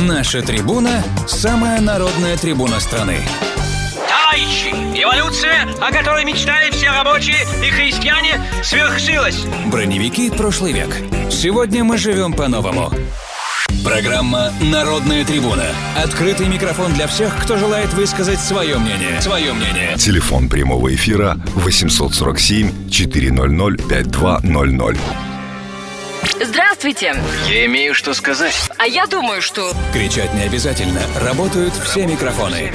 Наша трибуна – самая народная трибуна страны. Товарищи, эволюция, о которой мечтали все рабочие и христиане, свершилась. Броневики прошлый век. Сегодня мы живем по-новому. Программа «Народная трибуна». Открытый микрофон для всех, кто желает высказать свое мнение. Свое мнение. Телефон прямого эфира 847 400 5200. Здравствуйте. Я имею что сказать. А я думаю, что... Кричать не обязательно. Работают все микрофоны.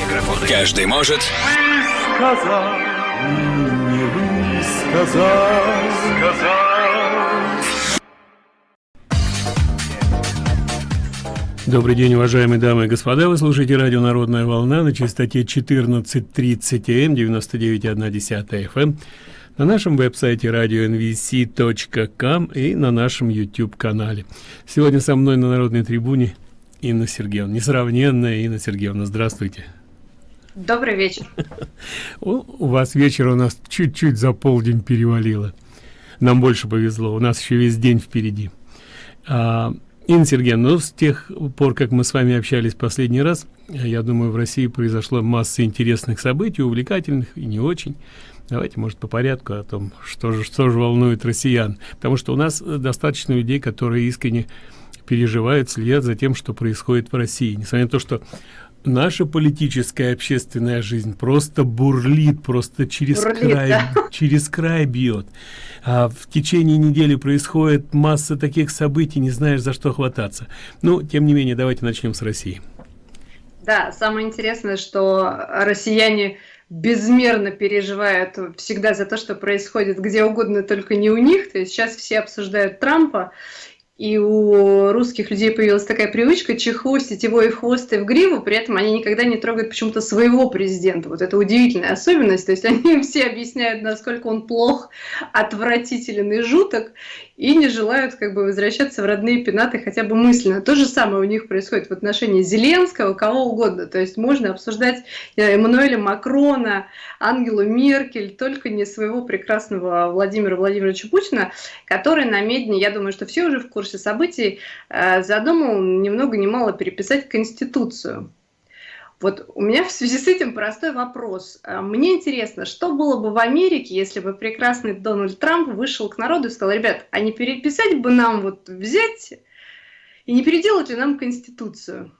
Каждый может... сказал, не сказал, сказал. Добрый день, уважаемые дамы и господа. Вы слушаете радио «Народная волна» на частоте 14.30 М, 99,1 FM, на нашем веб-сайте radio.nvc.com и на нашем YouTube-канале. Сегодня со мной на Народной трибуне Инна Сергеевна, несравненная Инна Сергеевна. Здравствуйте. Добрый вечер. У вас вечер у нас чуть-чуть за полдень перевалило. Нам больше повезло, у нас еще весь день впереди. А, Инна Сергеевна, ну, с тех пор, как мы с вами общались последний раз, я думаю, в России произошло масса интересных событий, увлекательных и не очень. Давайте, может, по порядку о том, что же, что же волнует россиян. Потому что у нас достаточно людей, которые искренне переживают, следят за тем, что происходит в России. Несмотря на то, что наша политическая общественная жизнь просто бурлит, просто через Бурлит, край, да. через край бьет. А в течение недели происходит масса таких событий, не знаешь, за что хвататься. Ну, тем не менее, давайте начнем с России. Да, самое интересное, что россияне безмерно переживают всегда за то, что происходит где угодно, только не у них. То есть сейчас все обсуждают Трампа, и у русских людей появилась такая привычка чехвостить его и в хвост, и в гриву, при этом они никогда не трогают почему-то своего президента. Вот это удивительная особенность. То есть они все объясняют, насколько он плох, отвратителен и жуток, и не желают как бы возвращаться в родные пенаты хотя бы мысленно. То же самое у них происходит в отношении Зеленского, кого угодно. То есть можно обсуждать Эммануэля Макрона, Ангелу Меркель, только не своего прекрасного Владимира Владимировича Путина, который на Медне, я думаю, что все уже в курсе событий, э, задумал ни много ни мало переписать Конституцию. Вот у меня в связи с этим простой вопрос. А, Мне интересно, что было бы в Америке, если бы прекрасный Дональд Трамп вышел к народу и сказал, ребят, а не переписать бы нам вот взять и не переделать ли нам Конституцию?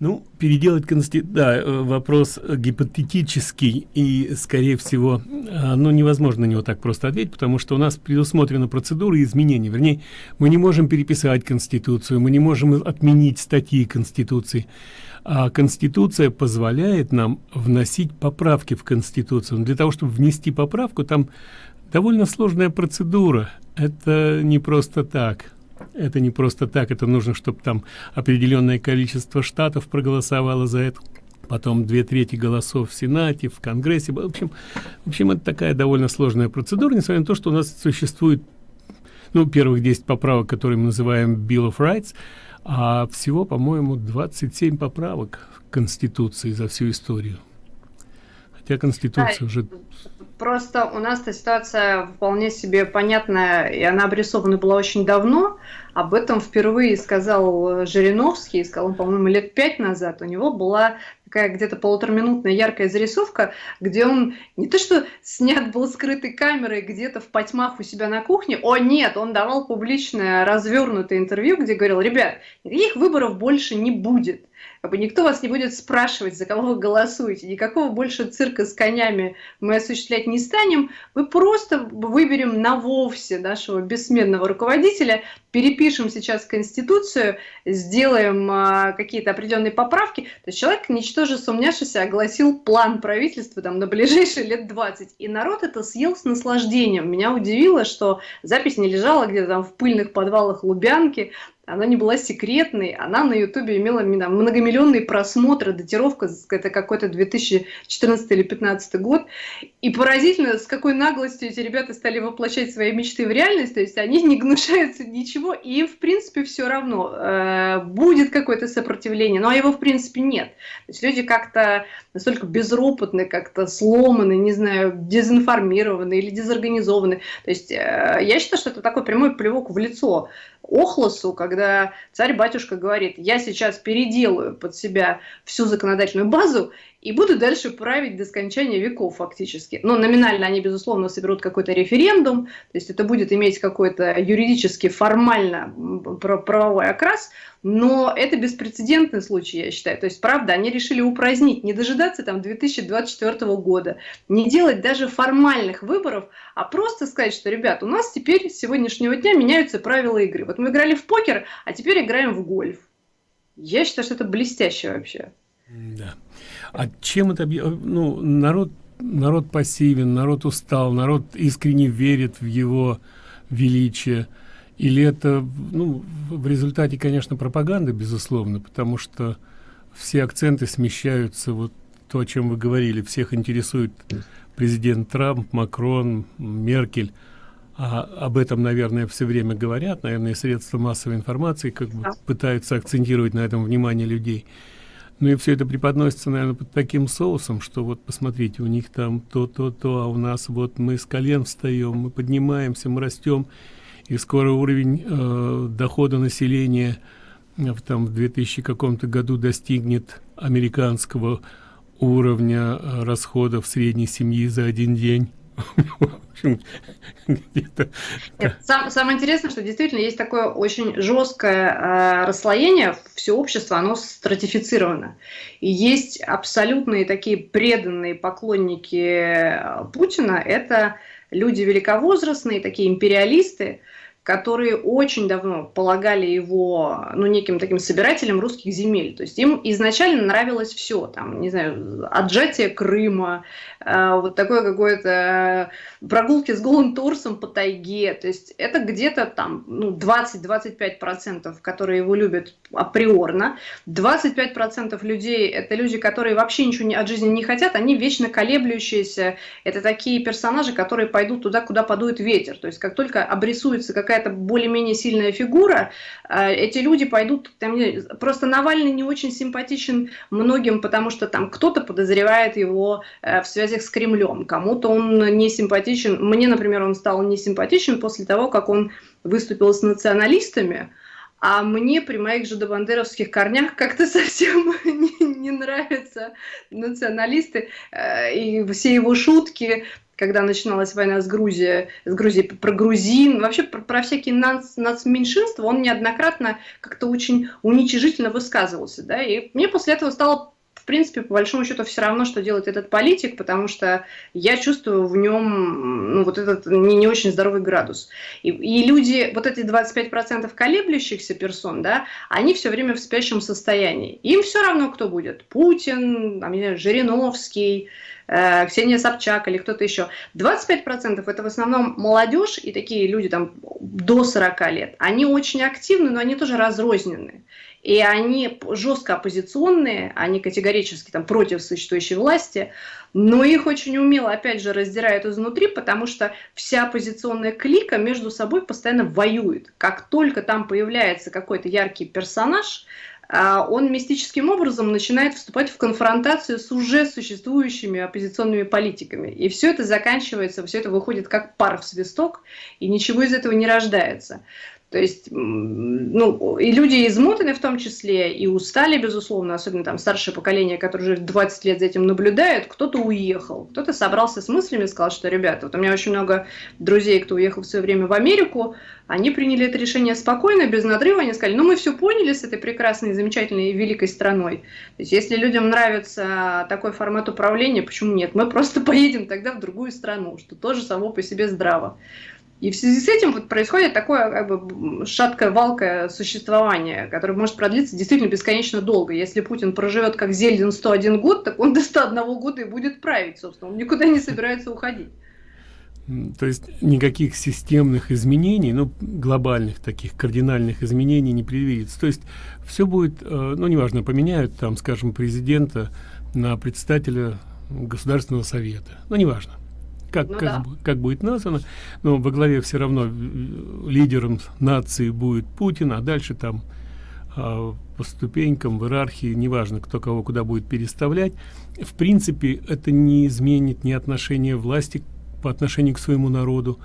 Ну, переделать конституцию, да, э, вопрос э, гипотетический, и, скорее всего, а, ну, невозможно на него так просто ответить, потому что у нас предусмотрена процедура изменений. Вернее, мы не можем переписать Конституцию, мы не можем отменить статьи Конституции. А Конституция позволяет нам вносить поправки в Конституцию. Но для того, чтобы внести поправку, там довольно сложная процедура. Это не просто так. Это не просто так, это нужно, чтобы там определенное количество штатов проголосовало за это, потом две трети голосов в Сенате, в Конгрессе. В общем, в общем, это такая довольно сложная процедура, несмотря на то, что у нас существует, ну, первых 10 поправок, которые мы называем Bill of Rights, а всего, по-моему, 27 поправок в Конституции за всю историю. Хотя Конституция Да, уже... Просто у нас эта ситуация вполне себе понятная, и она обрисована была очень давно. Об этом впервые сказал э, Жириновский, сказал по-моему, лет пять назад. У него была такая где-то полутораминутная яркая зарисовка, где он не то что снят был скрытой камерой где-то в потьмах у себя на кухне, о нет, он давал публичное развернутое интервью, где говорил, ребят, никаких выборов больше не будет. Как бы никто вас не будет спрашивать, за кого вы голосуете, никакого больше цирка с конями мы осуществлять не станем, мы просто выберем на вовсе нашего бессменного руководителя, перепишем сейчас Конституцию, сделаем а, какие-то определенные поправки. То есть человек, ничтоже сумняшися, огласил план правительства там, на ближайшие лет 20. И народ это съел с наслаждением. Меня удивило, что запись не лежала где-то там в пыльных подвалах Лубянки, она не была секретной, она на Ютубе имела многомиллионные просмотры, датировка, это какой-то 2014 или 2015 год. И поразительно, с какой наглостью эти ребята стали воплощать свои мечты в реальность, то есть они не гнушаются ничего, и им, в принципе, все равно, э, будет какое-то сопротивление, но его, в принципе, нет. То есть люди как-то настолько безропотны, как-то сломаны, не знаю, дезинформированы или дезорганизованы. То есть э, я считаю, что это такой прямой плевок в лицо Охлосу, когда царь-батюшка говорит, я сейчас переделаю под себя всю законодательную базу и буду дальше править до скончания веков фактически. Но номинально они, безусловно, соберут какой-то референдум, то есть это будет иметь какой-то юридически формально правовой окрас, но это беспрецедентный случай, я считаю. То есть, правда, они решили упразднить, не дожидаться там 2024 года, не делать даже формальных выборов, а просто сказать, что, ребят, у нас теперь с сегодняшнего дня меняются правила игры. Вот мы играли в покер, а теперь играем в гольф. Я считаю, что это блестяще вообще. Да. А чем это... Ну, народ, народ пассивен, народ устал, народ искренне верит в его величие. Или это, ну, в результате, конечно, пропаганды, безусловно, потому что все акценты смещаются, вот то, о чем вы говорили, всех интересует президент Трамп, Макрон, Меркель. А об этом, наверное, все время говорят, наверное, средства массовой информации как бы пытаются акцентировать на этом внимание людей. Ну и все это преподносится, наверное, под таким соусом, что вот посмотрите, у них там то, то, то, а у нас вот мы с колен встаем, мы поднимаемся, мы растем, и скоро уровень э, дохода населения э, там, в 2000 каком-то году достигнет американского уровня э, расходов средней семьи за один день. Сам, самое интересное, что действительно есть такое очень жесткое э, расслоение, все общество, оно стратифицировано. И есть абсолютные такие преданные поклонники э, Путина, это люди великовозрастные, такие империалисты, которые очень давно полагали его, ну, неким таким собирателем русских земель. То есть им изначально нравилось все, там, не знаю, отжатие Крыма, вот такое какое-то прогулки с голым торсом по тайге. То есть это где-то там, ну, 20-25%, которые его любят априорно. 25% людей – это люди, которые вообще ничего от жизни не хотят, они вечно колеблющиеся. Это такие персонажи, которые пойдут туда, куда подует ветер. То есть как только обрисуется какая какая-то более-менее сильная фигура, э, эти люди пойдут, там, просто Навальный не очень симпатичен многим, потому что там кто-то подозревает его э, в связях с Кремлем, кому-то он не симпатичен, мне, например, он стал не симпатичен после того, как он выступил с националистами, а мне при моих же добандеровских корнях как-то совсем не, не нравятся националисты э, и все его шутки когда начиналась война с Грузией, с Грузией про грузин, вообще про, про всякие нац, нацменьшинства, он неоднократно как-то очень уничижительно высказывался, да, и мне после этого стало принципе, по большому счету, все равно, что делает этот политик, потому что я чувствую в нем ну, вот этот не, не очень здоровый градус. И, и люди, вот эти 25% колеблющихся персон, да, они все время в спящем состоянии. Им все равно, кто будет. Путин, там, не Жириновский, Э, Ксения Собчак или кто-то еще. 25% это в основном молодежь и такие люди там до 40 лет. Они очень активны, но они тоже разрозненные. И они жестко оппозиционные, они категорически там против существующей власти, но их очень умело, опять же, раздирают изнутри, потому что вся оппозиционная клика между собой постоянно воюет. Как только там появляется какой-то яркий персонаж, он мистическим образом начинает вступать в конфронтацию с уже существующими оппозиционными политиками. И все это заканчивается, все это выходит как пар в свисток, и ничего из этого не рождается. То есть, ну, и люди измотаны в том числе, и устали, безусловно, особенно там старшее поколение, которое уже 20 лет за этим наблюдает, кто-то уехал, кто-то собрался с мыслями и сказал, что, ребята, вот у меня очень много друзей, кто уехал в свое время в Америку, они приняли это решение спокойно, без надрыва, они сказали, ну, мы все поняли с этой прекрасной, замечательной и великой страной. То есть, если людям нравится такой формат управления, почему нет? Мы просто поедем тогда в другую страну, что тоже само по себе здраво. И в связи с этим вот происходит такое как бы шаткое валкое существование, которое может продлиться действительно бесконечно долго. Если Путин проживет как Зельдин 101 год, так он до 101 года и будет править, собственно. Он никуда не собирается уходить. То есть никаких системных изменений, ну, глобальных таких кардинальных изменений не предвидится. То есть все будет, э, ну, неважно, поменяют там, скажем, президента на председателя Государственного совета. Ну, неважно как, ну, как, да. как будет названо, но во главе все равно э, лидером нации будет Путин, а дальше там а, по ступенькам в иерархии, неважно, кто кого куда будет переставлять, в принципе, это не изменит ни отношения власти по отношению к своему народу,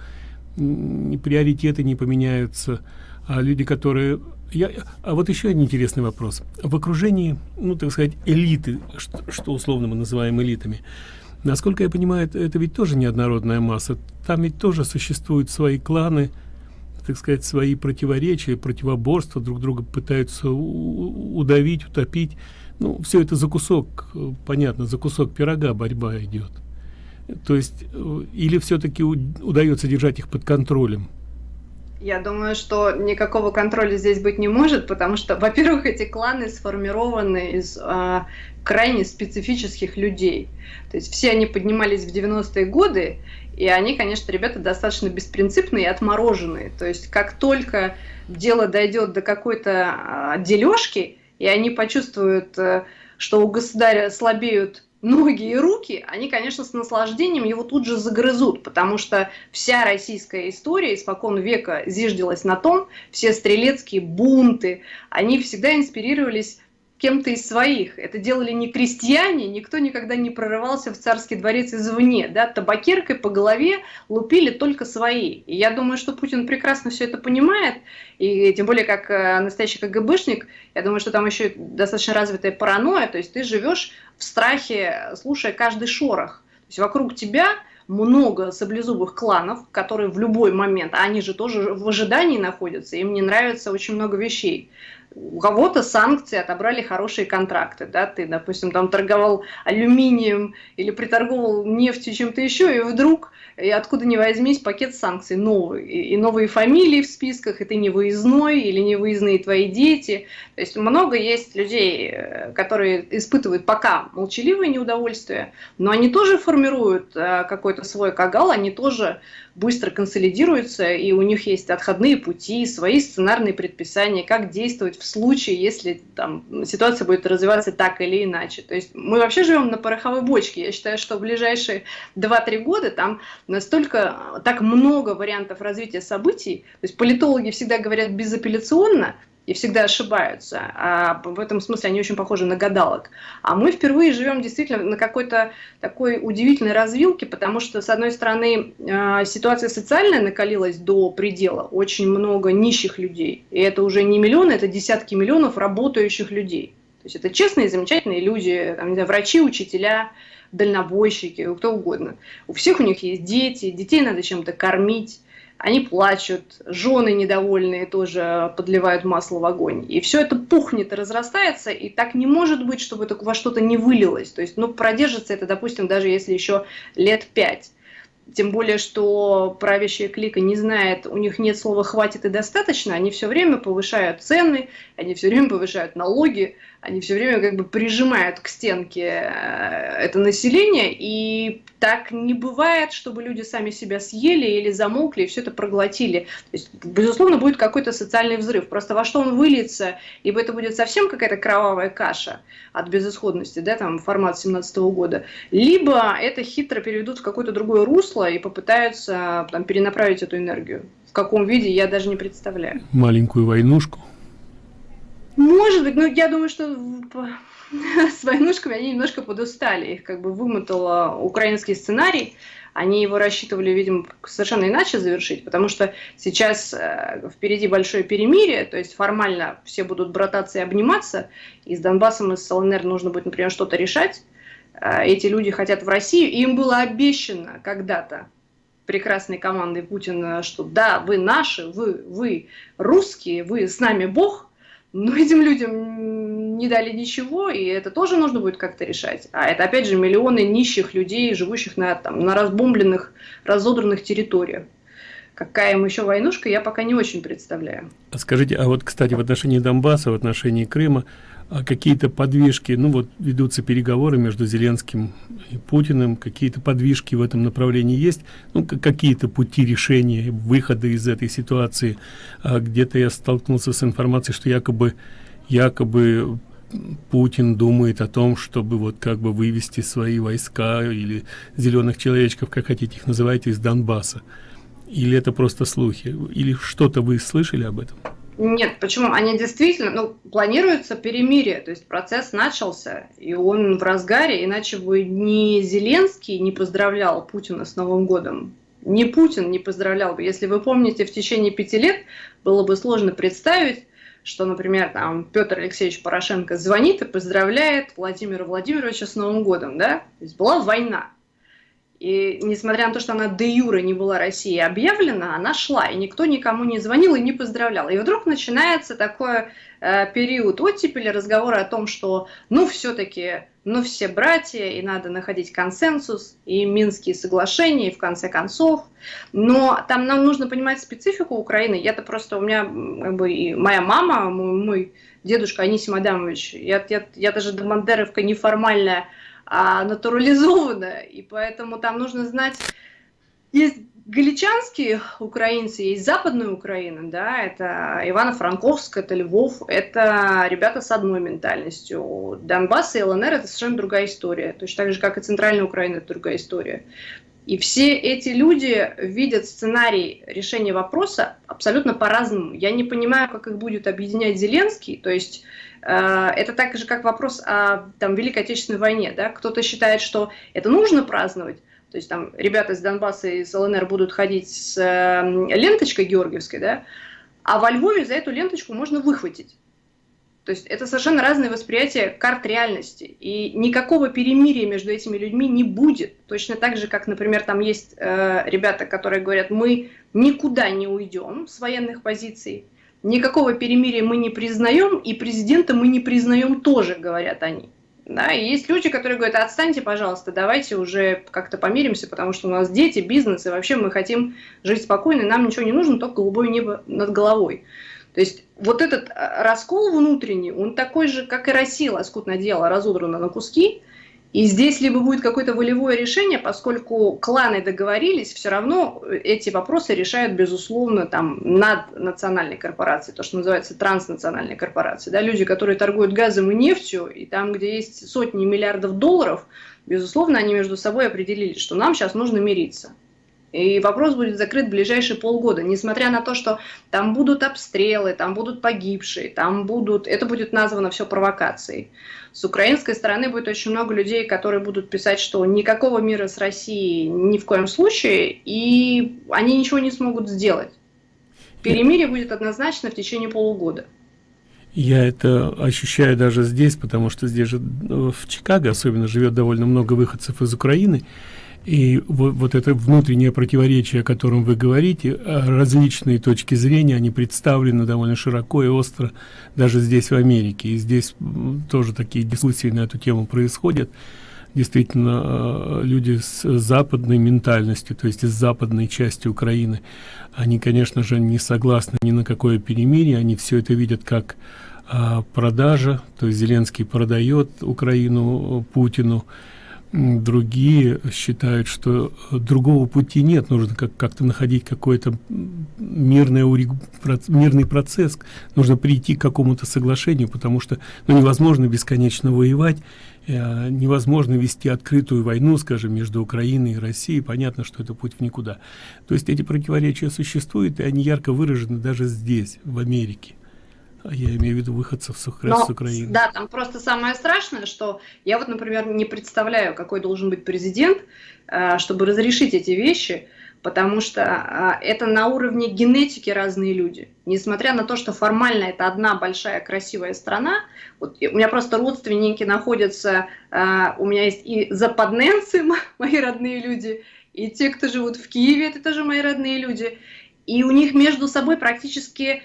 ни приоритеты не поменяются, а люди, которые я, а вот еще один интересный вопрос. В окружении, ну, так сказать, элиты, что, что условно мы называем элитами, насколько я понимаю, это, ведь тоже неоднородная масса. Там ведь тоже существуют свои кланы, так сказать, свои противоречия, противоборства, друг друга пытаются удавить, утопить. Ну, все это за кусок, понятно, за кусок пирога борьба идет. То есть, э, или все-таки удается держать их под контролем? Я думаю, что никакого контроля здесь быть не может, потому что, во-первых, эти кланы сформированы из э, крайне специфических людей. То есть все они поднимались в 90-е годы, и они, конечно, ребята достаточно беспринципные и отмороженные. То есть как только дело дойдет до какой-то э, дележки, и они почувствуют, э, что у государя слабеют ноги и руки, они, конечно, с наслаждением его тут же загрызут, потому что вся российская история испокон века зиждилась на том, все стрелецкие бунты, они всегда инспирировались кем-то из своих. Это делали не крестьяне, никто никогда не прорывался в царский дворец извне. Да? Табакеркой по голове лупили только свои. И я думаю, что Путин прекрасно все это понимает, и тем более как э, настоящий КГБшник, я думаю, что там еще достаточно развитая паранойя, то есть ты живешь в страхе, слушая каждый шорох. То есть вокруг тебя много саблезубых кланов, которые в любой момент, а они же тоже в ожидании находятся, им не нравится очень много вещей у кого-то санкции отобрали хорошие контракты, да, ты, допустим, там торговал алюминием или приторговал нефтью чем-то еще, и вдруг, и откуда ни возьмись, пакет санкций новый, и, и новые фамилии в списках, и ты не выездной, или не выездные твои дети, то есть много есть людей, э, которые испытывают пока молчаливое неудовольствие, но они тоже формируют э, какой-то свой кагал, они тоже быстро консолидируются, и у них есть отходные пути, свои сценарные предписания, как действовать в случае, если там, ситуация будет развиваться так или иначе. То есть мы вообще живем на пороховой бочке. Я считаю, что в ближайшие 2-3 года там настолько так много вариантов развития событий. То есть политологи всегда говорят безапелляционно, и всегда ошибаются. А в этом смысле они очень похожи на гадалок. А мы впервые живем действительно на какой-то такой удивительной развилке, потому что, с одной стороны, а, ситуация социальная накалилась до предела, очень много нищих людей. И это уже не миллионы, это десятки миллионов работающих людей. То есть это честные, замечательные люди, там, не знаю, врачи, учителя, дальнобойщики, кто угодно. У всех у них есть дети, детей надо чем-то кормить они плачут, жены недовольные тоже подливают масло в огонь. И все это пухнет и разрастается, и так не может быть, чтобы это во что-то не вылилось. То есть, ну, продержится это, допустим, даже если еще лет пять. Тем более, что правящая клика не знает, у них нет слова «хватит» и «достаточно», они все время повышают цены, они все время повышают налоги, они все время как бы прижимают к стенке э, это население, и так не бывает, чтобы люди сами себя съели или замолкли и все это проглотили. То есть, безусловно, будет какой-то социальный взрыв. Просто во что он выльется, либо это будет совсем какая-то кровавая каша от безысходности, да, там, формат 17 -го года, либо это хитро переведут в какое-то другое русло и попытаются там, перенаправить эту энергию. В каком виде, я даже не представляю. Маленькую войнушку. Может быть, но я думаю, что с войнушками они немножко подустали. Их как бы вымотал украинский сценарий. Они его рассчитывали, видимо, совершенно иначе завершить, потому что сейчас э, впереди большое перемирие, то есть формально все будут брататься и обниматься, и с Донбассом и с ЛНР нужно будет, например, что-то решать. Э, эти люди хотят в Россию, и им было обещано когда-то прекрасной командой Путина, что да, вы наши, вы, вы русские, вы с нами Бог – но этим людям не дали ничего, и это тоже нужно будет как-то решать. А это, опять же, миллионы нищих людей, живущих на, там, на разбомбленных, разодранных территориях. Какая им еще войнушка, я пока не очень представляю. Скажите, а вот, кстати, в отношении Донбасса, в отношении Крыма, а какие-то подвижки, ну вот ведутся переговоры между Зеленским и Путиным, какие-то подвижки в этом направлении есть, ну какие-то пути решения, выхода из этой ситуации. А Где-то я столкнулся с информацией, что якобы, якобы Путин думает о том, чтобы вот как бы вывести свои войска или зеленых человечков, как хотите их называйте, из Донбасса. Или это просто слухи? Или что-то вы слышали об этом? Нет, почему? Они действительно, ну, планируется перемирие, то есть процесс начался, и он в разгаре, иначе бы ни Зеленский не поздравлял Путина с Новым годом, не Путин не поздравлял бы. Если вы помните, в течение пяти лет было бы сложно представить, что, например, там Петр Алексеевич Порошенко звонит и поздравляет Владимира Владимировича с Новым годом, да? То есть была война. И несмотря на то, что она де юра не была Россией объявлена, она шла, и никто никому не звонил и не поздравлял. И вдруг начинается такой э, период оттепели, разговора о том, что ну все-таки, ну все братья, и надо находить консенсус, и Минские соглашения, и в конце концов. Но там нам нужно понимать специфику Украины. Я-то просто, у меня как бы и моя мама, мой, мой дедушка Анисим Адамович, я, я, я даже до Бандеровка неформальная, а натурализовано, и поэтому там нужно знать, есть галичанские украинцы, есть западная Украина, да, это Ивано-Франковск, это Львов, это ребята с одной ментальностью. Донбасс и ЛНР это совершенно другая история, точно так же, как и Центральная Украина, это другая история. И все эти люди видят сценарий решения вопроса абсолютно по-разному. Я не понимаю, как их будет объединять Зеленский, то есть Э, это так же, как вопрос о там, Великой Отечественной войне. Да? Кто-то считает, что это нужно праздновать, то есть там ребята из Донбасса и из ЛНР будут ходить с э, ленточкой георгиевской, да? а во Львове за эту ленточку можно выхватить. То есть это совершенно разное восприятие карт реальности. И никакого перемирия между этими людьми не будет. Точно так же, как, например, там есть э, ребята, которые говорят, мы никуда не уйдем с военных позиций, Никакого перемирия мы не признаем, и президента мы не признаем тоже, говорят они. Да, и есть люди, которые говорят, отстаньте, пожалуйста, давайте уже как-то помиримся, потому что у нас дети, бизнес, и вообще мы хотим жить спокойно, нам ничего не нужно, только голубое небо над головой. То есть вот этот э, раскол внутренний, он такой же, как и Россия, лоскутное дело, разодрано на куски, и здесь либо будет какое-то волевое решение, поскольку кланы договорились, все равно эти вопросы решают, безусловно, там, над национальной корпорацией, то, что называется транснациональной корпорацией. Да, люди, которые торгуют газом и нефтью, и там, где есть сотни миллиардов долларов, безусловно, они между собой определились, что нам сейчас нужно мириться. И вопрос будет закрыт в ближайшие полгода, несмотря на то, что там будут обстрелы, там будут погибшие, там будут... Это будет названо все провокацией. С украинской стороны будет очень много людей, которые будут писать, что никакого мира с Россией ни в коем случае, и они ничего не смогут сделать. Перемирие будет однозначно в течение полугода. Я это ощущаю даже здесь, потому что здесь же ну, в Чикаго особенно живет довольно много выходцев из Украины. И вот, вот это внутреннее противоречие, о котором вы говорите, а различные точки зрения, они представлены довольно широко и остро даже здесь, в Америке. И здесь тоже такие дискуссии на эту тему происходят. Действительно, а, люди с западной ментальностью, то есть из западной части Украины, они, конечно же, не согласны ни на какое перемирие, они все это видят как а, продажа, то есть Зеленский продает Украину Путину, другие считают что другого пути нет. Нужно как как-то находить какой-то мирный мирный процесс. Нужно прийти к какому-то соглашению потому что ну, невозможно бесконечно воевать э, невозможно вести открытую войну скажем между украиной и россией. Понятно что это путь в никуда. То есть эти противоречия существуют и они ярко выражены даже здесь в америке я имею в виду выходцев с, Но, с Украины. Да, там просто самое страшное, что я вот, например, не представляю, какой должен быть президент, э, чтобы разрешить эти вещи, потому что э, это на уровне генетики разные люди. Несмотря на то, что формально это одна большая красивая страна, вот у меня просто родственники находятся, э, у меня есть и западненцы, мои родные люди, и те, кто живут в Киеве, это тоже мои родные люди, и у них между собой практически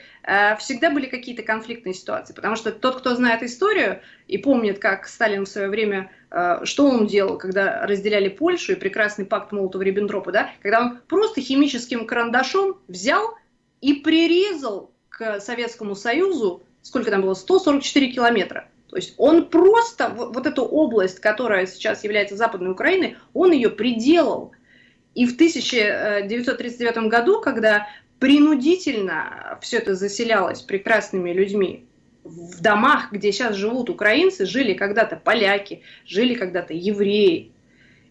всегда были какие-то конфликтные ситуации, потому что тот, кто знает историю и помнит, как Сталин в свое время, э, что он делал, когда разделяли Польшу и прекрасный пакт Молотова-Риббентропа, да, когда он просто химическим карандашом взял и прирезал к Советскому Союзу, сколько там было, 144 километра. То есть он просто, вот, вот эту область, которая сейчас является Западной Украиной, он ее приделал. И в 1939 году, когда принудительно все это заселялось прекрасными людьми. В домах, где сейчас живут украинцы, жили когда-то поляки, жили когда-то евреи.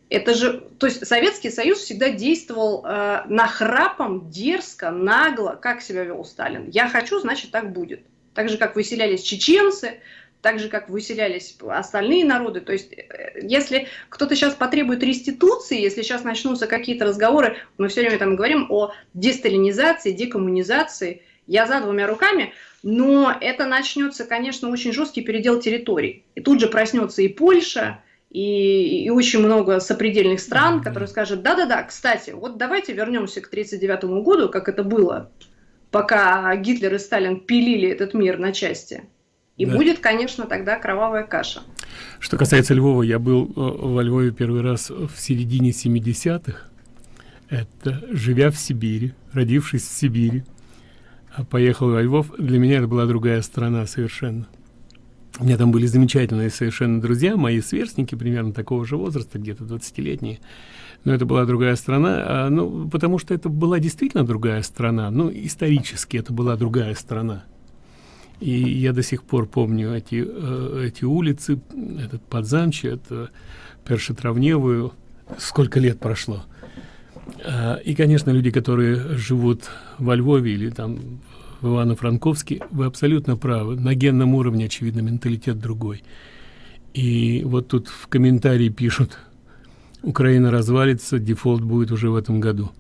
Это же, то есть Советский Союз всегда действовал э, нахрапом, дерзко, нагло, как себя вел Сталин. Я хочу, значит, так будет. Так же, как выселялись чеченцы, так же, как выселялись остальные народы. То есть, э, если кто-то сейчас потребует реституции, если сейчас начнутся какие-то разговоры, мы все время там говорим о десталинизации, декоммунизации, я за двумя руками, но это начнется, конечно, очень жесткий передел территорий. И тут же проснется и Польша, и, и очень много сопредельных стран, которые скажут, да-да-да, кстати, вот давайте вернемся к 1939 году, как это было, пока Гитлер и Сталин пилили этот мир на части. И да. будет, конечно, тогда кровавая каша. Что касается Львова, я был э, во Львове первый раз в середине 70-х. Это живя в Сибири, родившись в Сибири, а поехал во Львов. Для меня это была другая страна совершенно. У меня там были замечательные совершенно друзья, мои сверстники, примерно такого же возраста, где-то 20-летние. Но это была другая страна, а, ну, потому что это была действительно другая страна. Ну, исторически это была другая страна. И я до сих пор помню эти, э, эти улицы, этот Подзамче, это Першетравневую. Сколько лет прошло. А, и, конечно, люди, которые живут во Львове или там в Ивано-Франковске, вы абсолютно правы. На генном уровне, очевидно, менталитет другой. И вот тут в комментарии пишут, Украина развалится, дефолт будет уже в этом году.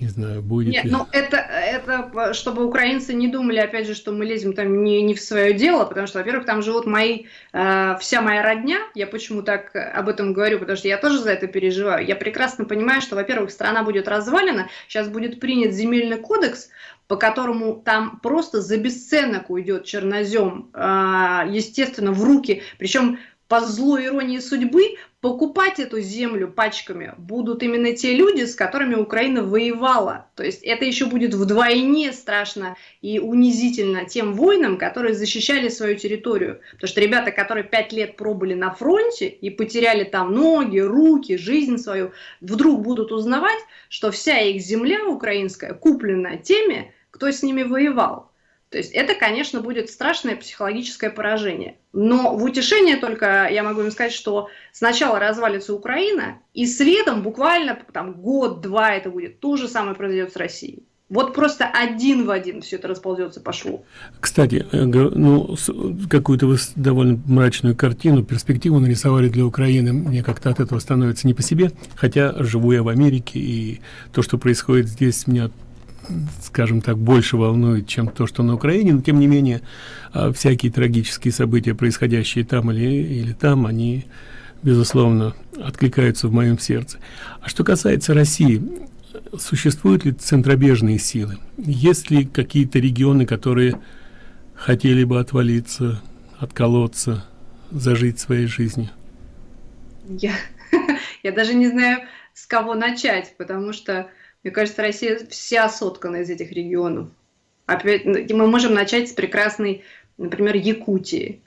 Не знаю, будет Нет, ли. ну это, это, чтобы украинцы не думали, опять же, что мы лезем там не, не в свое дело, потому что, во-первых, там живут мои, э, вся моя родня, я почему так об этом говорю, потому что я тоже за это переживаю. Я прекрасно понимаю, что, во-первых, страна будет развалена, сейчас будет принят земельный кодекс, по которому там просто за бесценок уйдет чернозем, э, естественно, в руки, причем по злой иронии судьбы, покупать эту землю пачками будут именно те люди, с которыми Украина воевала. То есть это еще будет вдвойне страшно и унизительно тем воинам, которые защищали свою территорию. Потому что ребята, которые пять лет пробыли на фронте и потеряли там ноги, руки, жизнь свою, вдруг будут узнавать, что вся их земля украинская куплена теми, кто с ними воевал. То есть это, конечно, будет страшное психологическое поражение. Но в утешение только я могу им сказать, что сначала развалится Украина, и следом буквально там год-два это будет. То же самое произойдет с Россией. Вот просто один в один все это расползется по шву. Кстати, э, ну, какую-то вы довольно мрачную картину, перспективу нарисовали для Украины. Мне как-то от этого становится не по себе. Хотя живу я в Америке, и то, что происходит здесь, меня скажем так, больше волнует, чем то, что на Украине, но тем не менее а, всякие трагические события, происходящие там или, или там, они, безусловно, откликаются в моем сердце. А что касается России, существуют ли центробежные силы? Есть ли какие-то регионы, которые хотели бы отвалиться, отколоться, зажить своей жизнью? Я, я даже не знаю, с кого начать, потому что мне кажется, Россия вся соткана из этих регионов. Опять, ну, мы можем начать с прекрасной, например, Якутии.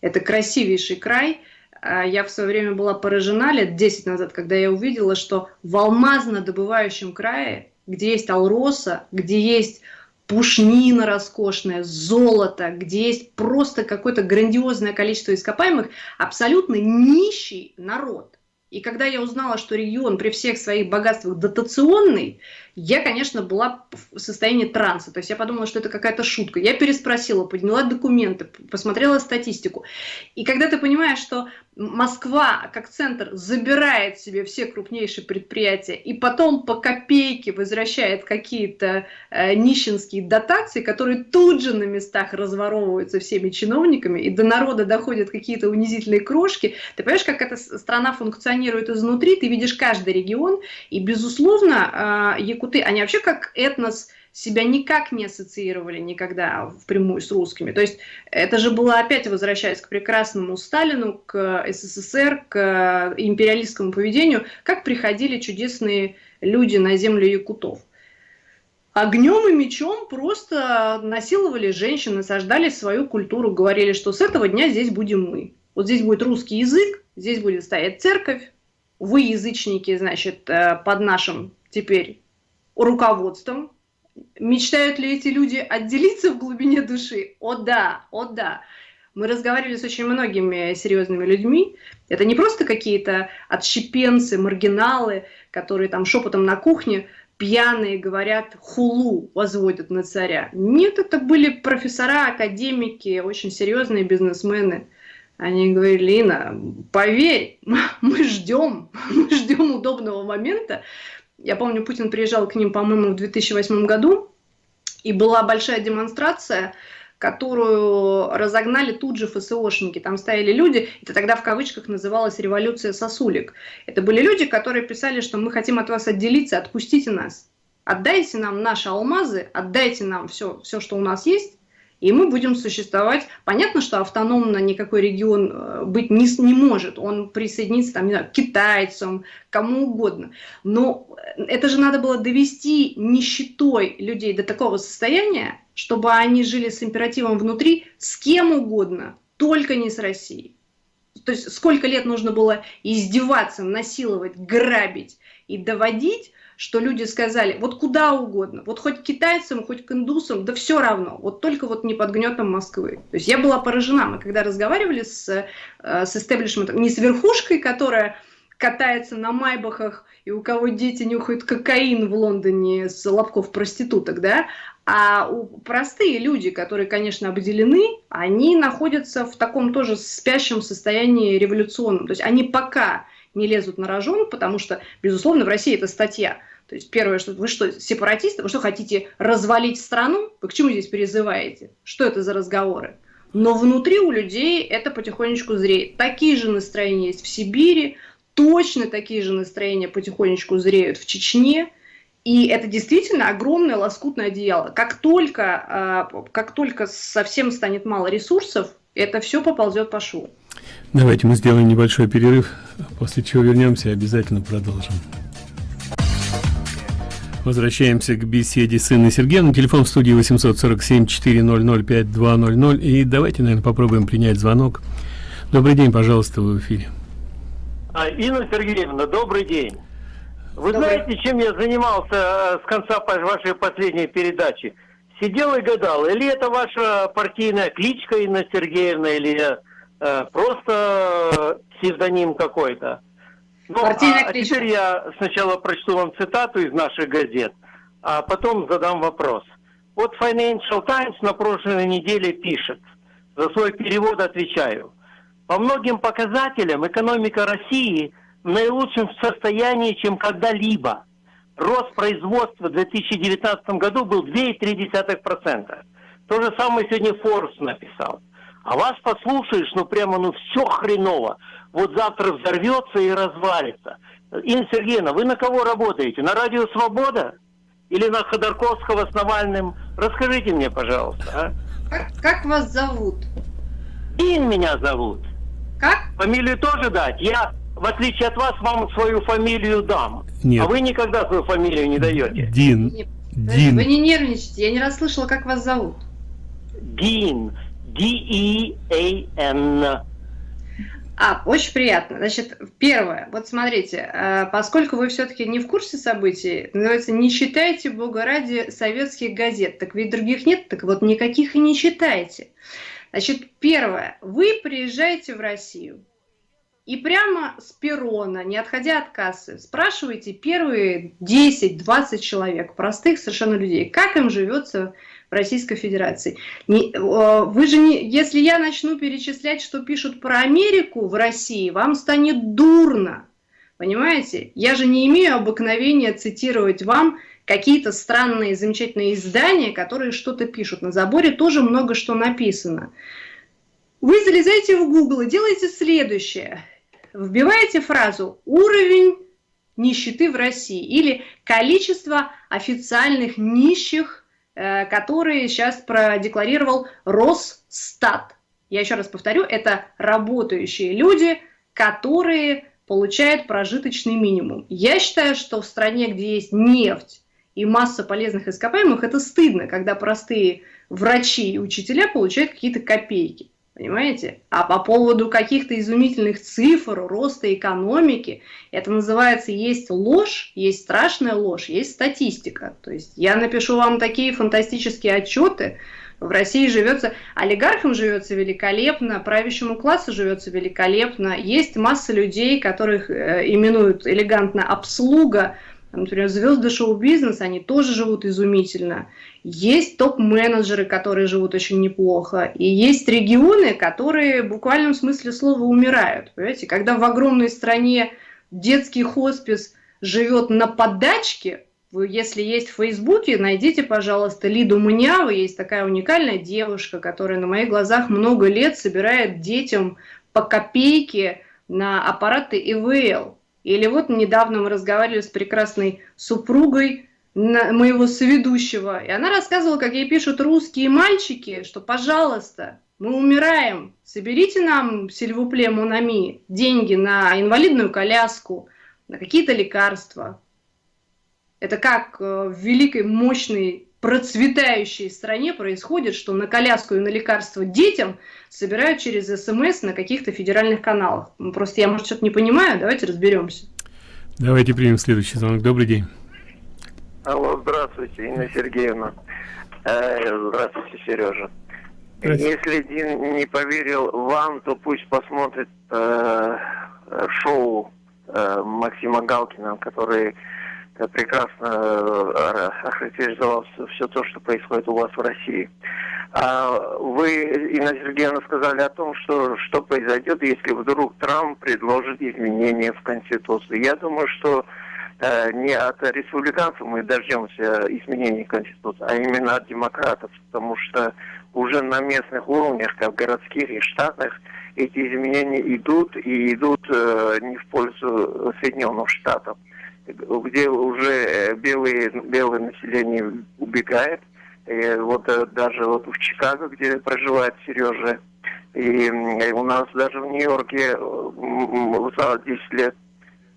Это красивейший край. А я в свое время была поражена лет 10 назад, когда я увидела, что в алмазно-добывающем крае, где есть алроса, где есть пушнина роскошная, золото, где есть просто какое-то грандиозное количество ископаемых, абсолютно нищий народ. И когда я узнала, что регион при всех своих богатствах дотационный, я, конечно, была в состоянии транса. То есть я подумала, что это какая-то шутка. Я переспросила, подняла документы, посмотрела статистику. И когда ты понимаешь, что Москва как центр забирает себе все крупнейшие предприятия и потом по копейке возвращает какие-то э, нищенские дотации, которые тут же на местах разворовываются всеми чиновниками, и до народа доходят какие-то унизительные крошки. Ты понимаешь, как эта страна функционирует изнутри, ты видишь каждый регион, и, безусловно, э, якуты, они вообще как этнос себя никак не ассоциировали никогда впрямую с русскими. То есть это же было опять возвращаясь к прекрасному Сталину, к СССР, к империалистскому поведению, как приходили чудесные люди на землю якутов. Огнем и мечом просто насиловали женщин, насаждали свою культуру, говорили, что с этого дня здесь будем мы. Вот здесь будет русский язык, здесь будет стоять церковь, вы, язычники, значит, э, под нашим теперь руководством, Мечтают ли эти люди отделиться в глубине души? О да, о да. Мы разговаривали с очень многими серьезными людьми. Это не просто какие-то отщепенцы, маргиналы, которые там шепотом на кухне пьяные говорят хулу, возводят на царя. Нет, это были профессора, академики, очень серьезные бизнесмены. Они говорили, Лина, поверь, мы ждем, мы ждем удобного момента. Я помню, Путин приезжал к ним, по-моему, в 2008 году, и была большая демонстрация, которую разогнали тут же ФСОшники. Там стояли люди, это тогда в кавычках называлась революция сосулек. Это были люди, которые писали, что мы хотим от вас отделиться, отпустите нас. Отдайте нам наши алмазы, отдайте нам все, все что у нас есть, и мы будем существовать. Понятно, что автономно никакой регион э, быть не, не может. Он присоединится там, не знаю, к китайцам, кому угодно. Но это же надо было довести нищетой людей до такого состояния, чтобы они жили с императивом внутри с кем угодно, только не с Россией. То есть сколько лет нужно было издеваться, насиловать, грабить и доводить, что люди сказали, вот куда угодно, вот хоть к китайцам, хоть к индусам, да все равно, вот только вот не под гнетом Москвы. То есть я была поражена, мы когда разговаривали с, э, с истеблишментом, не с верхушкой, которая катается на майбахах, и у кого дети нюхают кокаин в Лондоне с лобков проституток, да, а у простые люди, которые, конечно, обделены, они находятся в таком тоже спящем состоянии революционном. То есть они пока не лезут на рожон, потому что, безусловно, в России это статья. То есть первое, что вы что, сепаратисты, вы что, хотите развалить страну? Вы к чему здесь призываете? Что это за разговоры? Но внутри у людей это потихонечку зреет. Такие же настроения есть в Сибири, точно такие же настроения потихонечку зреют в Чечне. И это действительно огромное лоскутное одеяло. Как только, а, как только совсем станет мало ресурсов, это все поползет по шву. Давайте мы сделаем небольшой перерыв, после чего вернемся и обязательно продолжим. Возвращаемся к беседе с Инной Сергеевной. Телефон в студии 847-400-5200. И давайте, наверное, попробуем принять звонок. Добрый день, пожалуйста, вы в эфире. А, Инна Сергеевна, добрый день. Вы добрый. знаете, чем я занимался э, с конца вашей последней передачи? Сидел и гадал, или это ваша партийная кличка Инна Сергеевна, или Э, просто псевдоним какой-то. Ну, а, а теперь я сначала прочту вам цитату из наших газет, а потом задам вопрос. Вот Financial Times на прошлой неделе пишет, за свой перевод отвечаю. По многим показателям экономика России в наилучшем состоянии, чем когда-либо. Рост производства в 2019 году был 2,3%. То же самое сегодня Forbes написал. А вас послушаешь, ну прямо, ну все хреново. Вот завтра взорвется и развалится. Инна Сергеевна, вы на кого работаете? На радио «Свобода»? Или на Ходорковского с Навальным? Расскажите мне, пожалуйста. А? Как, как вас зовут? Ин меня зовут. Как? Фамилию тоже дать? Я, в отличие от вас, вам свою фамилию дам. Нет. А вы никогда свою фамилию не даете. Дин. Дин. Вы не нервничайте, я не расслышала, как вас зовут. Дин. D-E-A-N. А, очень приятно. Значит, первое, вот смотрите, э, поскольку вы все-таки не в курсе событий, называется, не читайте, бога ради, советских газет, так ведь других нет, так вот никаких и не читайте. Значит, первое, вы приезжаете в Россию, и прямо с перрона, не отходя от кассы, спрашиваете первые 10-20 человек, простых совершенно людей, как им живется в Российской Федерации. Не, вы же не, если я начну перечислять, что пишут про Америку в России, вам станет дурно. Понимаете? Я же не имею обыкновения цитировать вам какие-то странные, замечательные издания, которые что-то пишут. На заборе тоже много что написано. Вы залезаете в Google и делаете следующее. Вбиваете фразу «уровень нищеты в России» или «количество официальных нищих Э, которые сейчас продекларировал Росстат. Я еще раз повторю, это работающие люди, которые получают прожиточный минимум. Я считаю, что в стране, где есть нефть и масса полезных ископаемых, это стыдно, когда простые врачи и учителя получают какие-то копейки. Понимаете? А по поводу каких-то изумительных цифр, роста экономики, это называется есть ложь, есть страшная ложь, есть статистика. То есть я напишу вам такие фантастические отчеты, в России живется, олигархам живется великолепно, правящему классу живется великолепно. Есть масса людей, которых э, именуют элегантно обслуга, Например, звезды шоу-бизнеса, они тоже живут изумительно. Есть топ-менеджеры, которые живут очень неплохо. И есть регионы, которые в буквальном смысле слова умирают. Понимаете? Когда в огромной стране детский хоспис живет на подачке, если есть в Фейсбуке, найдите, пожалуйста, Лиду Муняву. Есть такая уникальная девушка, которая на моих глазах много лет собирает детям по копейке на аппараты ИВЛ. Или вот недавно мы разговаривали с прекрасной супругой моего соведущего, и она рассказывала, как ей пишут русские мальчики, что, пожалуйста, мы умираем, соберите нам, сильвупле Монами, деньги на инвалидную коляску, на какие-то лекарства. Это как э, в великой, мощной, процветающей стране происходит, что на коляску и на лекарства детям собирают через СМС на каких-то федеральных каналах. Ну, просто я, может, что-то не понимаю, давайте разберемся. Давайте примем следующий звонок. Добрый день. Алло, здравствуйте, Инна Сергеевна. Э, здравствуйте, Сережа. Если Дин не поверил вам, то пусть посмотрит э, шоу э, Максима Галкина, который прекрасно э, охарактеризовал все, то, что происходит у вас в России. А вы, Инна Сергеевна, сказали о том, что что произойдет, если вдруг Трамп предложит изменения в Конституции. Я думаю, что э, не от республиканцев мы дождемся изменений Конституции, а именно от демократов, потому что уже на местных уровнях, как городских и штатных, эти изменения идут и идут э, не в пользу Соединенных Штатов, где уже э, белые, белое население убегает. И вот э, даже вот в Чикаго, где проживает Сережа, и, у нас даже в Нью-Йорке э, за 10 лет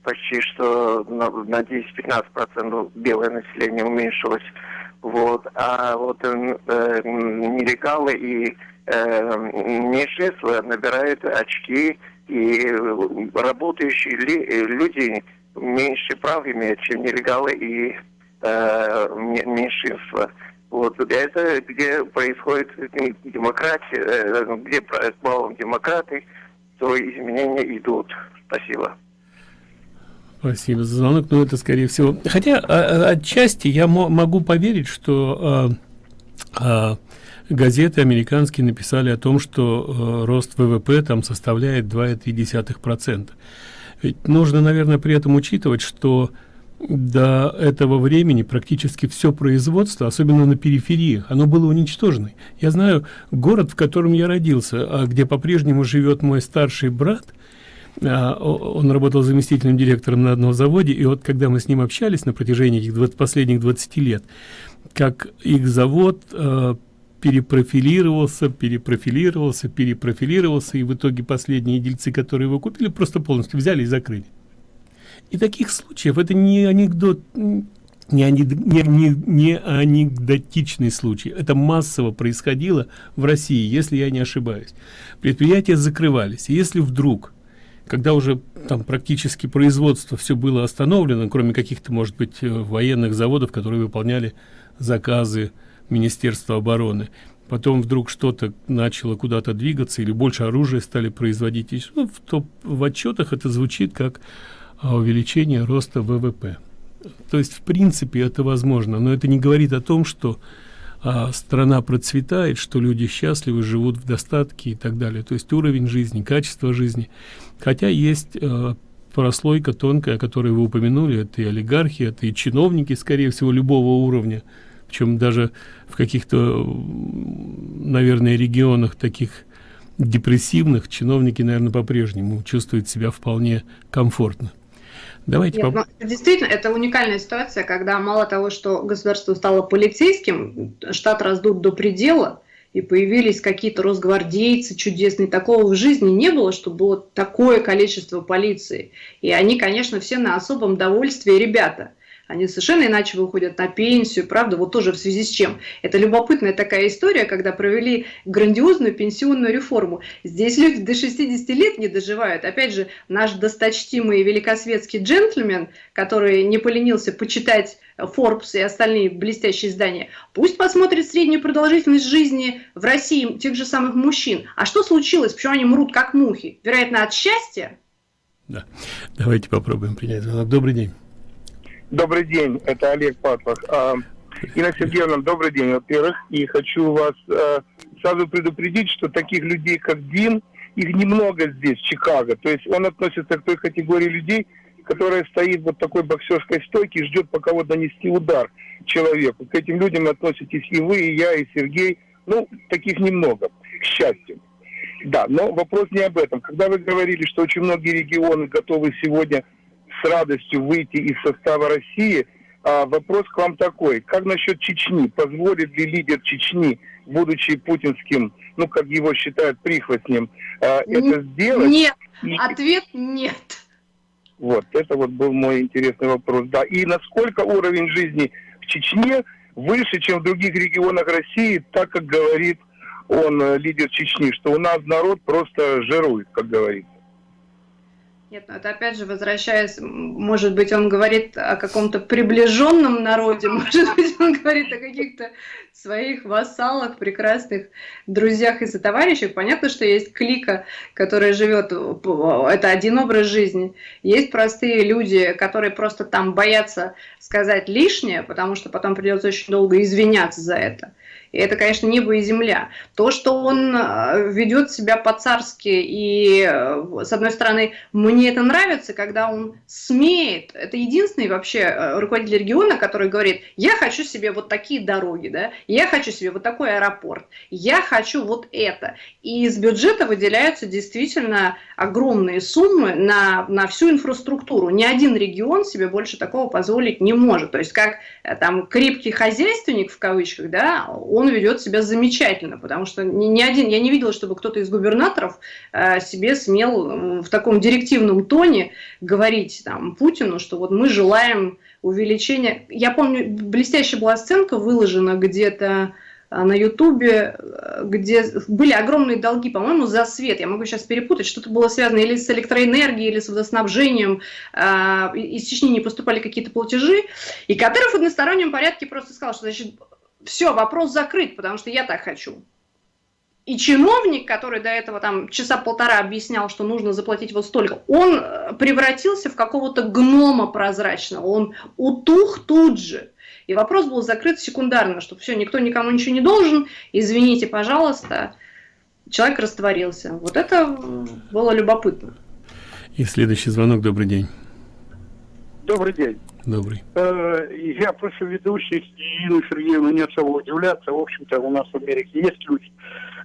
почти что на, на 10-15% белое население уменьшилось. Вот. А вот э, нелегалы и э, меньшинства набирают очки, и работающие люди меньше прав имеют, чем нелегалы и э, меньшинства. Вот это где происходит демократия, э, где балом демократы, то изменения идут. Спасибо. Спасибо за звонок, но это скорее всего. Хотя а, а, отчасти я могу поверить, что а, а, газеты американские написали о том, что а, рост ВВП там составляет 2,3%. Ведь нужно, наверное, при этом учитывать, что до этого времени практически все производство, особенно на периферии, оно было уничтожено. Я знаю город, в котором я родился, а где по-прежнему живет мой старший брат – а, он работал заместителем директором на одном заводе, и вот когда мы с ним общались на протяжении этих 20, последних 20 лет, как их завод э, перепрофилировался, перепрофилировался, перепрофилировался, и в итоге последние дельцы, которые его купили, просто полностью взяли и закрыли. И таких случаев, это не анекдот, не, ани, не, не, не анекдотичный случай. Это массово происходило в России, если я не ошибаюсь. Предприятия закрывались. И если вдруг когда уже там практически производство все было остановлено, кроме каких-то, может быть, э, военных заводов, которые выполняли заказы Министерства обороны. Потом вдруг что-то начало куда-то двигаться или больше оружия стали производить. И, ну, в, топ, в отчетах это звучит как а, увеличение роста ВВП. То есть, в принципе, это возможно, но это не говорит о том, что а, страна процветает, что люди счастливы, живут в достатке и так далее. То есть уровень жизни, качество жизни. Хотя есть э, прослойка тонкая, о которой вы упомянули, это и олигархи, это и чиновники, скорее всего, любого уровня. Причем даже в каких-то, наверное, регионах таких депрессивных чиновники, наверное, по-прежнему чувствуют себя вполне комфортно. Давайте Нет, ну, действительно, это уникальная ситуация, когда мало того, что государство стало полицейским, штат раздут до предела, и появились какие-то росгвардейцы чудесные. Такого в жизни не было, чтобы было такое количество полиции. И они, конечно, все на особом довольстве ребята они совершенно иначе выходят на пенсию, правда, вот тоже в связи с чем. Это любопытная такая история, когда провели грандиозную пенсионную реформу. Здесь люди до 60 лет не доживают. Опять же, наш досточтимый великосветский джентльмен, который не поленился почитать Forbes и остальные блестящие издания, пусть посмотрит среднюю продолжительность жизни в России тех же самых мужчин. А что случилось? Почему они мрут как мухи? Вероятно, от счастья? Да. Давайте попробуем принять. Добрый день. Добрый день, это Олег Патлах. А, Инна Сергеевна, добрый день, во-первых. И хочу вас а, сразу предупредить, что таких людей, как Дин, их немного здесь, в Чикаго. То есть он относится к той категории людей, которая стоит вот такой боксерской стойке и ждет, пока вот нанести удар человеку. К этим людям относитесь и вы, и я, и Сергей. Ну, таких немного, к счастью. Да, но вопрос не об этом. Когда вы говорили, что очень многие регионы готовы сегодня с радостью выйти из состава России, а, вопрос к вам такой. Как насчет Чечни? Позволит ли лидер Чечни, будучи путинским, ну, как его считают, прихвостнем, а, это сделать? Нет. Ответ нет. Вот, это вот был мой интересный вопрос. Да, и насколько уровень жизни в Чечне выше, чем в других регионах России, так как говорит он, э, лидер Чечни, что у нас народ просто жирует, как говорится. Нет, ну это опять же возвращаясь, может быть, он говорит о каком-то приближенном народе, может быть, он говорит о каких-то своих вассалах, прекрасных друзьях и сотоварищах. Понятно, что есть клика, которая живет, это один образ жизни. Есть простые люди, которые просто там боятся сказать лишнее, потому что потом придется очень долго извиняться за это. И это, конечно, небо и земля. То, что он э, ведет себя по-царски, и, э, с одной стороны, мне это нравится, когда он смеет. Это единственный вообще э, руководитель региона, который говорит, я хочу себе вот такие дороги, да, я хочу себе вот такой аэропорт, я хочу вот это. И из бюджета выделяются действительно огромные суммы на, на всю инфраструктуру. Ни один регион себе больше такого позволить не может. То есть, как там крепкий хозяйственник, в кавычках, да, он ведет себя замечательно, потому что ни, ни один, я не видела, чтобы кто-то из губернаторов э, себе смел в таком директивном тоне говорить там, Путину, что вот мы желаем увеличения. Я помню, блестящая была сценка выложена где-то э, на Ютубе, э, где были огромные долги, по-моему, за свет. Я могу сейчас перепутать, что-то было связано или с электроэнергией, или с водоснабжением. Э, из Чечни не поступали какие-то платежи. И Кадыров в одностороннем порядке просто сказал, что значит, все, вопрос закрыт, потому что я так хочу. И чиновник, который до этого там часа полтора объяснял, что нужно заплатить вот столько, он э, превратился в какого-то гнома прозрачного, он утух тут же. И вопрос был закрыт секундарно, что все, никто никому ничего не должен, извините, пожалуйста, человек растворился. Вот это было любопытно. И следующий звонок, добрый день. Добрый день. Добрый. Э, я прошу ведущих и Ирину Сергеевну не особо удивляться. В общем-то, у нас в Америке есть люди,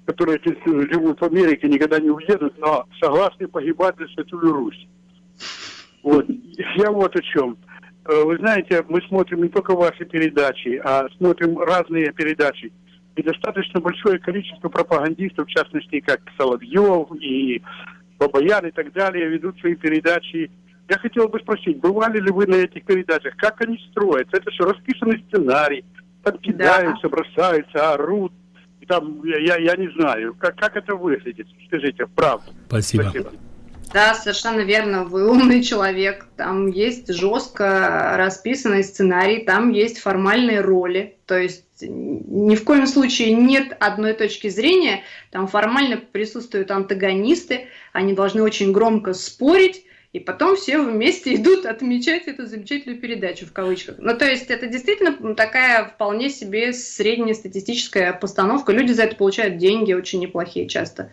которые живут в Америке, никогда не уедут, но согласны погибать за Святую Русь. Вот. Я вот о чем. Э, вы знаете, мы смотрим не только ваши передачи, а смотрим разные передачи. И достаточно большое количество пропагандистов, в частности, как Соловьев и Бабаян и так далее, ведут свои передачи я хотел бы спросить, бывали ли вы на этих передачах? Как они строятся? Это что, расписанный сценарий? Там кидаются, да. бросаются, орут. И там, я, я, я не знаю, как, как это выглядит? Скажите, правда. Спасибо. Спасибо. Да, совершенно верно. Вы умный человек. Там есть жестко расписанный сценарий, там есть формальные роли. То есть ни в коем случае нет одной точки зрения. Там формально присутствуют антагонисты. Они должны очень громко спорить и потом все вместе идут отмечать эту замечательную передачу в кавычках. Ну, то есть это действительно такая вполне себе среднестатистическая постановка. Люди за это получают деньги очень неплохие часто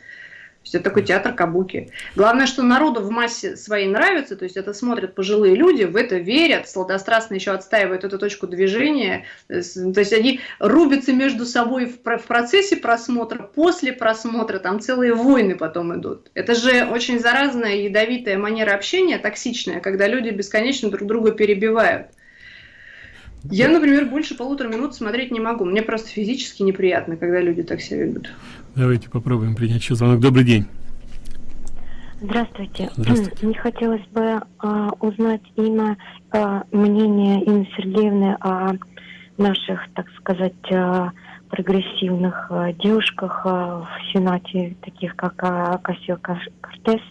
есть это такой театр кабуки. Главное, что народу в массе своей нравится, то есть это смотрят пожилые люди, в это верят, сладострастно еще отстаивают эту точку движения. То есть они рубятся между собой в процессе просмотра, после просмотра, там целые войны потом идут. Это же очень заразная, ядовитая манера общения, токсичная, когда люди бесконечно друг друга перебивают. Я, например, больше полутора минут смотреть не могу. Мне просто физически неприятно, когда люди так себя ведут. Давайте попробуем принять еще звонок. Добрый день. Здравствуйте. Здравствуйте. Мне хотелось бы а, узнать имя, а, мнение Инны Сергеевны о наших, так сказать, а, прогрессивных а, девушках а, в Сенате, таких как а, Кассио Кортес,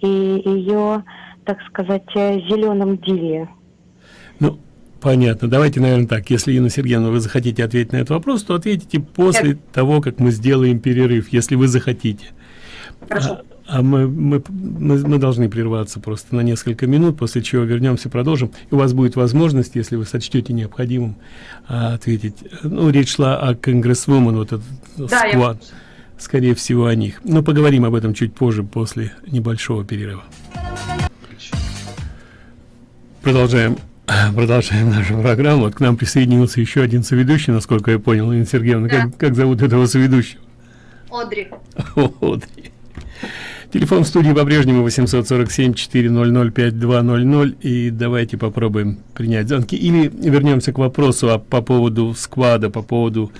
и ее, так сказать, зеленом диве. Ну, Понятно. Давайте, наверное, так. Если, Инна Сергеевна, вы захотите ответить на этот вопрос, то ответите после Нет. того, как мы сделаем перерыв, если вы захотите. Хорошо. А мы, мы, мы, мы должны прерваться просто на несколько минут, после чего вернемся, продолжим. И у вас будет возможность, если вы сочтете необходимым, а, ответить. Ну, речь шла о конгрессвумен, вот этот да, сквад. Я... Скорее всего, о них. Но поговорим об этом чуть позже, после небольшого перерыва. Продолжаем. Продолжаем нашу программу. К нам присоединился еще один соведущий, насколько я понял, Инна Сергеевна. Да. Как, как зовут этого соведущего? Одри. Одри. Телефон в студии по-прежнему 847-400-5200. И давайте попробуем принять звонки. Или вернемся к вопросу а, по поводу сквада, по поводу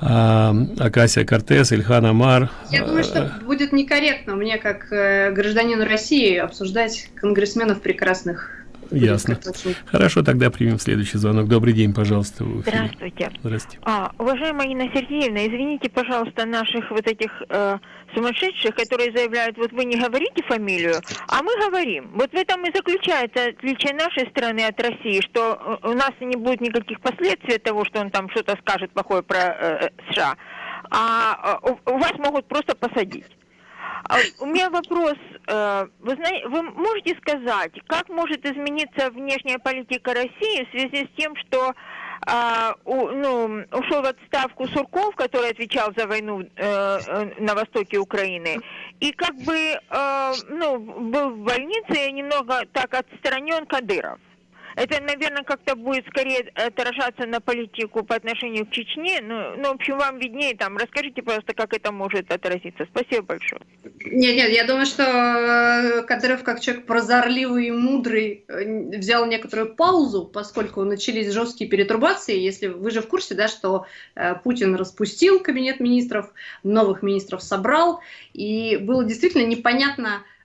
а, Акасия Кортес, Ильхан Амар. Я думаю, что будет некорректно мне, как э, гражданину России, обсуждать конгрессменов прекрасных Ясно. Хорошо, тогда примем следующий звонок. Добрый день, пожалуйста. Здравствуйте. Здравствуйте. А, уважаемая Инна Сергеевна, извините, пожалуйста, наших вот этих э, сумасшедших, которые заявляют, вот вы не говорите фамилию, а мы говорим. Вот в этом и заключается отличие нашей страны от России, что э, у нас не будет никаких последствий от того, что он там что-то скажет плохое про э, США, а э, у вас могут просто посадить. А у меня вопрос. Э, вы, знаете, вы можете сказать, как может измениться внешняя политика России в связи с тем, что а, ну, ушел в отставку Сурков, который отвечал за войну э, э на востоке Украины, и как бы ну, был в больнице немного так отстранен Кадыров. Это, наверное, как-то будет скорее отражаться на политику по отношению к Чечне. Ну, ну, в общем, вам виднее там. Расскажите, пожалуйста, как это может отразиться. Спасибо большое. Нет, нет, я думаю, что э, Кадыров, как человек прозорливый и мудрый, э, взял некоторую паузу, поскольку начались жесткие перетрубации. Если вы же в курсе, да, что э, Путин распустил кабинет министров, новых министров собрал, и было действительно непонятно, Э,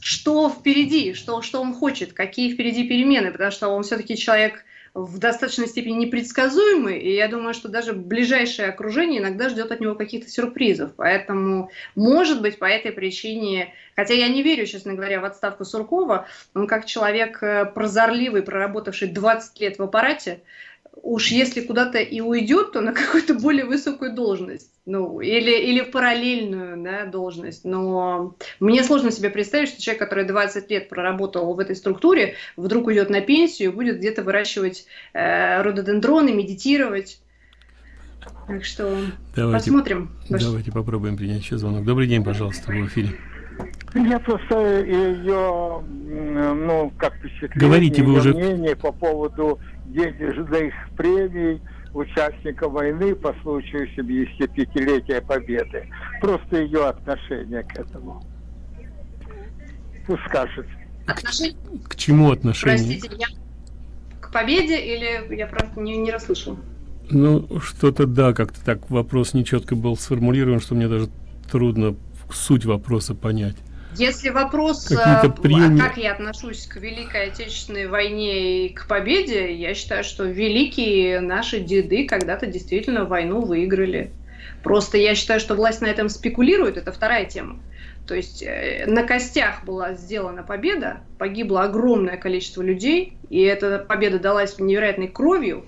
что впереди, что, что он хочет, какие впереди перемены, потому что он все-таки человек в достаточной степени непредсказуемый, и я думаю, что даже ближайшее окружение иногда ждет от него каких-то сюрпризов. Поэтому, может быть, по этой причине, хотя я не верю, честно говоря, в отставку Суркова, он как человек э, прозорливый, проработавший 20 лет в аппарате, уж если куда-то и уйдет, то на какую-то более высокую должность, ну, или, или в параллельную да, должность. Но мне сложно себе представить, что человек, который 20 лет проработал в этой структуре, вдруг уйдет на пенсию и будет где-то выращивать э, рододендроны, медитировать. Так что давайте, посмотрим. Давайте попробуем принять еще звонок. Добрый день, пожалуйста, в эфире. Я просто ее, ну, как впечатление, Говорите, вы уже... мнение по поводу денежных премий участника войны по случаю 75-летия Победы. Просто ее отношение к этому. Пусть скажет. Отношение? К чему отношение? Простите, я к победе или я просто не, не расслышал? Ну, что-то да, как-то так вопрос нечетко был сформулирован, что мне даже трудно суть вопроса понять. Если вопрос, а, как я отношусь к Великой Отечественной войне и к победе, я считаю, что великие наши деды когда-то действительно войну выиграли. Просто я считаю, что власть на этом спекулирует, это вторая тема. То есть э, на костях была сделана победа, погибло огромное количество людей, и эта победа далась невероятной кровью,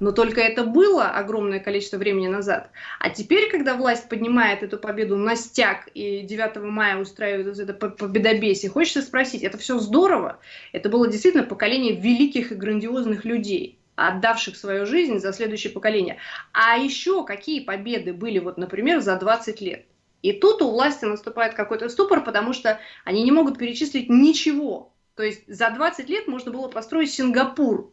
но только это было огромное количество времени назад. А теперь, когда власть поднимает эту победу на стяг и 9 мая устраивает это победобесие, хочется спросить, это все здорово? Это было действительно поколение великих и грандиозных людей отдавших свою жизнь за следующее поколение. А еще какие победы были, вот, например, за 20 лет? И тут у власти наступает какой-то ступор, потому что они не могут перечислить ничего. То есть за 20 лет можно было построить Сингапур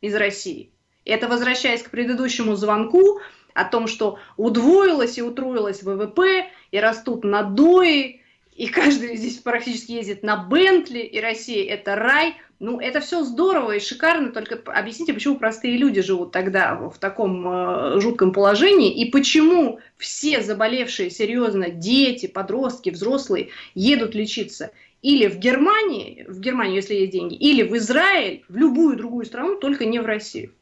из России. Это возвращаясь к предыдущему звонку о том, что удвоилось и утроилось ВВП, и растут надои, и каждый здесь практически ездит на Бентли, и Россия это рай. Ну, это все здорово и шикарно, только объясните, почему простые люди живут тогда в таком э, жутком положении, и почему все заболевшие серьезно дети, подростки, взрослые едут лечиться или в Германии, в Германию, если есть деньги, или в Израиль, в любую другую страну, только не в Россию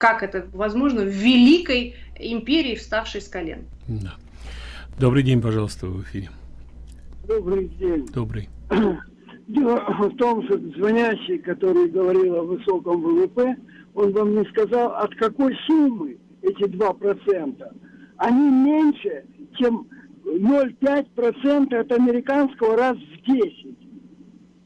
как это возможно в великой империи, вставшей с колен. Да. Добрый день, пожалуйста, в эфире. Добрый день. Добрый. Дело в том, что звонящий, который говорил о высоком ВВП, он вам не сказал, от какой суммы эти 2%. Они меньше, чем 0,5% от американского раз в 10.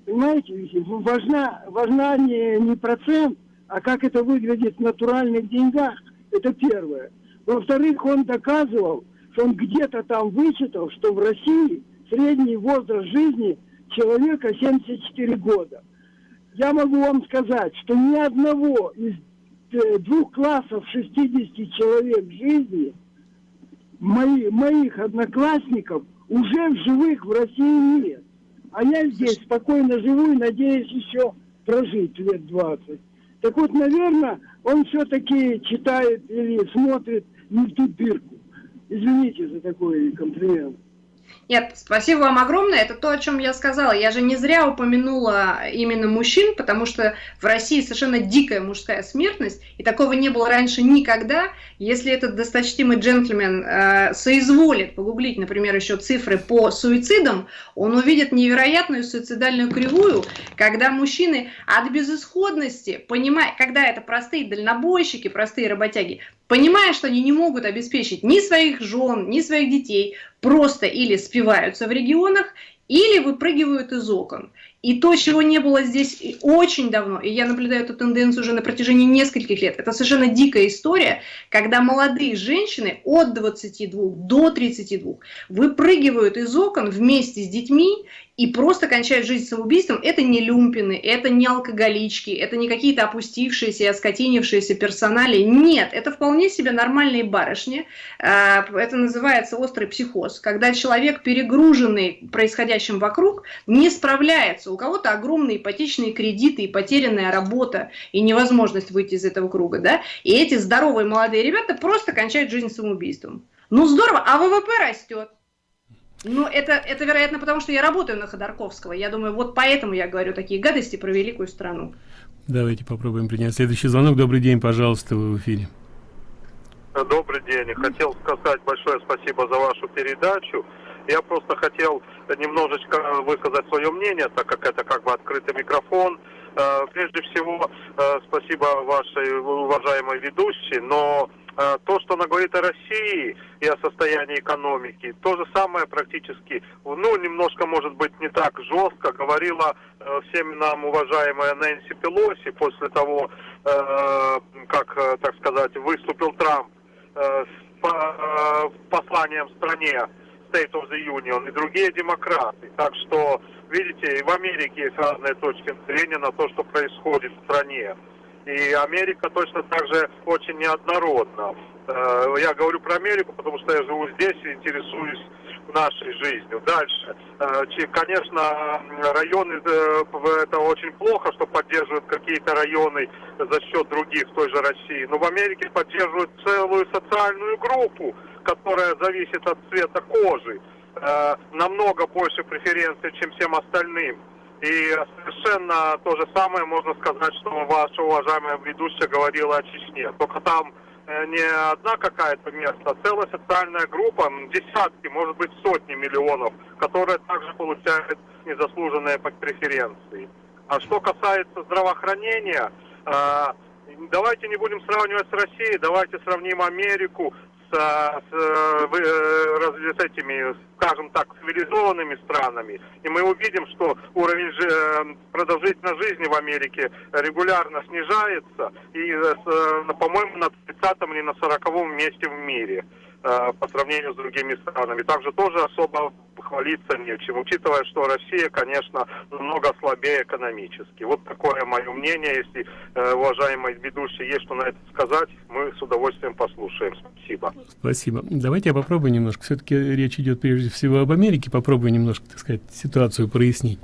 Понимаете, важна, важна не, не процент, а как это выглядит в натуральных деньгах. Это первое. Во-вторых, он доказывал, что он где-то там вычитал, что в России средний возраст жизни человека 74 года. Я могу вам сказать, что ни одного из э, двух классов 60 человек жизни мои, моих одноклассников уже в живых в России нет. А я здесь спокойно живу и надеюсь еще прожить лет 20. Так вот, наверное, он все-таки читает или смотрит не в ту дырку. Извините за такой комплимент. Нет, спасибо вам огромное. Это то, о чем я сказала. Я же не зря упомянула именно мужчин, потому что в России совершенно дикая мужская смертность, и такого не было раньше никогда. Если этот досточтимый джентльмен э, соизволит погуглить, например, еще цифры по суицидам, он увидит невероятную суицидальную кривую, когда мужчины от безысходности, понимая, когда это простые дальнобойщики, простые работяги, понимая, что они не могут обеспечить ни своих жен, ни своих детей, просто или спиваются в регионах, или выпрыгивают из окон. И то, чего не было здесь очень давно, и я наблюдаю эту тенденцию уже на протяжении нескольких лет, это совершенно дикая история, когда молодые женщины от 22 до 32 выпрыгивают из окон вместе с детьми и просто кончают жизнь самоубийством, это не люмпины, это не алкоголички, это не какие-то опустившиеся, оскотинившиеся персонали. Нет, это вполне себе нормальные барышни. А, это называется острый психоз, когда человек, перегруженный происходящим вокруг, не справляется. У кого-то огромные ипотечные кредиты и потерянная работа, и невозможность выйти из этого круга. Да? И эти здоровые молодые ребята просто кончают жизнь самоубийством. Ну здорово, а ВВП растет. Ну, это, это, вероятно, потому что я работаю на Ходорковского. Я думаю, вот поэтому я говорю такие гадости про великую страну. Давайте попробуем принять следующий звонок. Добрый день, пожалуйста, вы в эфире. Добрый день. Хотел сказать большое спасибо за вашу передачу. Я просто хотел немножечко высказать свое мнение, так как это как бы открытый микрофон. Э, прежде всего, э, спасибо вашей уважаемой ведущей, но то, что она говорит о России и о состоянии экономики, то же самое практически, ну, немножко, может быть, не так жестко говорила э, всем нам уважаемая Нэнси Пелоси после того, э, как, так сказать, выступил Трамп с посланием стране State of the Union и другие демократы. Так что, видите, и в Америке есть разные точки зрения на то, что происходит в стране. И Америка точно так же очень неоднородна. Э, я говорю про Америку, потому что я живу здесь и интересуюсь нашей жизнью. Дальше. Э, конечно, районы, э, это очень плохо, что поддерживают какие-то районы за счет других в той же России. Но в Америке поддерживают целую социальную группу, которая зависит от цвета кожи. Намного больше преференций, чем всем остальным. И совершенно то же самое можно сказать, что ваша уважаемая ведущая говорила о Чечне. Только там э, не одна какая-то место, а целая социальная группа, десятки, может быть сотни миллионов, которые также получают незаслуженные преференции. А что касается здравоохранения, э, давайте не будем сравнивать с Россией, давайте сравним Америку с, с, э, с этими, скажем так, цивилизованными странами, и мы увидим, что уровень жи э, продолжительности жизни в Америке регулярно снижается, и, э, по-моему, на 30 или на 40 месте в мире по сравнению с другими странами. Также тоже особо хвалиться нечем, учитывая, что Россия, конечно, намного слабее экономически. Вот такое мое мнение. Если э, уважаемый ведущий есть что на это сказать, мы с удовольствием послушаем. Спасибо. Спасибо. Давайте я попробую немножко. Все-таки речь идет прежде всего об Америке. Попробую немножко, так сказать, ситуацию прояснить.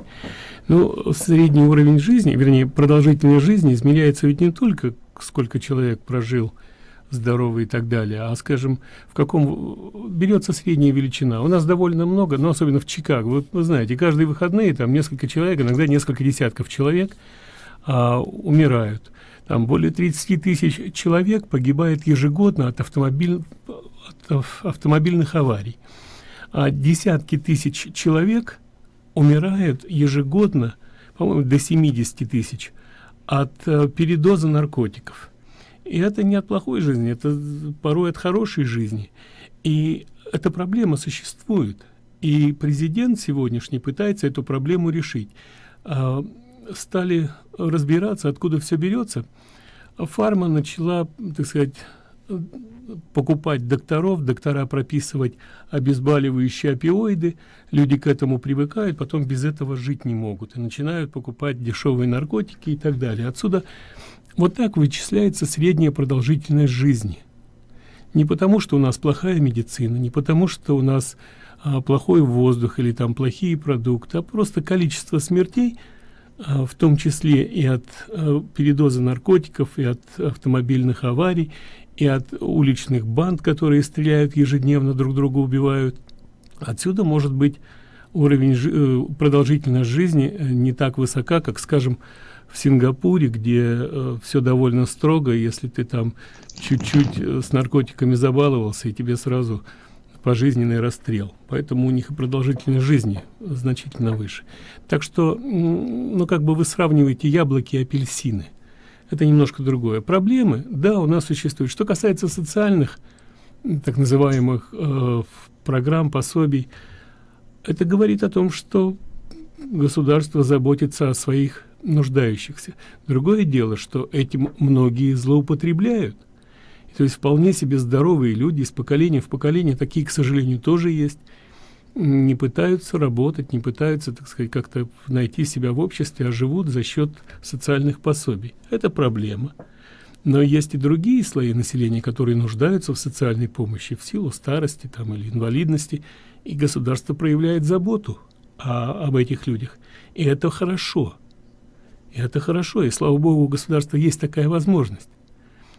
Ну, средний уровень жизни, вернее, продолжительность жизни измеряется ведь не только сколько человек прожил здоровый и так далее, а, скажем, в каком берется средняя величина. У нас довольно много, но особенно в Чикаго. Вот вы знаете, каждые выходные там несколько человек, иногда несколько десятков человек а, умирают. Там более 30 тысяч человек погибает ежегодно от, автомобиль, от автомобильных аварий. А десятки тысяч человек умирают ежегодно, по-моему, до 70 тысяч, от а, передоза наркотиков. И это не от плохой жизни, это порой от хорошей жизни. И эта проблема существует. И президент сегодняшний пытается эту проблему решить. А, стали разбираться, откуда все берется. Фарма начала, так сказать, покупать докторов, доктора прописывать обезболивающие опиоиды, люди к этому привыкают, потом без этого жить не могут и начинают покупать дешевые наркотики и так далее. Отсюда вот так вычисляется средняя продолжительность жизни. Не потому, что у нас плохая медицина, не потому, что у нас а, плохой воздух или там плохие продукты, а просто количество смертей, а, в том числе и от а, передоза наркотиков, и от автомобильных аварий, и от уличных банд, которые стреляют ежедневно, друг друга убивают. Отсюда может быть уровень э, продолжительность жизни э, не так высока, как, скажем, в Сингапуре, где э, все довольно строго, если ты там чуть-чуть э, с наркотиками забаловался, и тебе сразу пожизненный расстрел. Поэтому у них и продолжительность жизни значительно выше. Так что, ну, как бы вы сравниваете яблоки и апельсины. Это немножко другое. Проблемы, да, у нас существуют. Что касается социальных, так называемых э, программ, пособий, это говорит о том, что государство заботится о своих нуждающихся. Другое дело, что этим многие злоупотребляют. То есть вполне себе здоровые люди из поколения в поколение, такие, к сожалению, тоже есть, не пытаются работать, не пытаются, так сказать, как-то найти себя в обществе, а живут за счет социальных пособий. Это проблема. Но есть и другие слои населения, которые нуждаются в социальной помощи в силу старости там, или инвалидности, и государство проявляет заботу о, об этих людях. И это хорошо. И это хорошо, и слава богу, у государства есть такая возможность.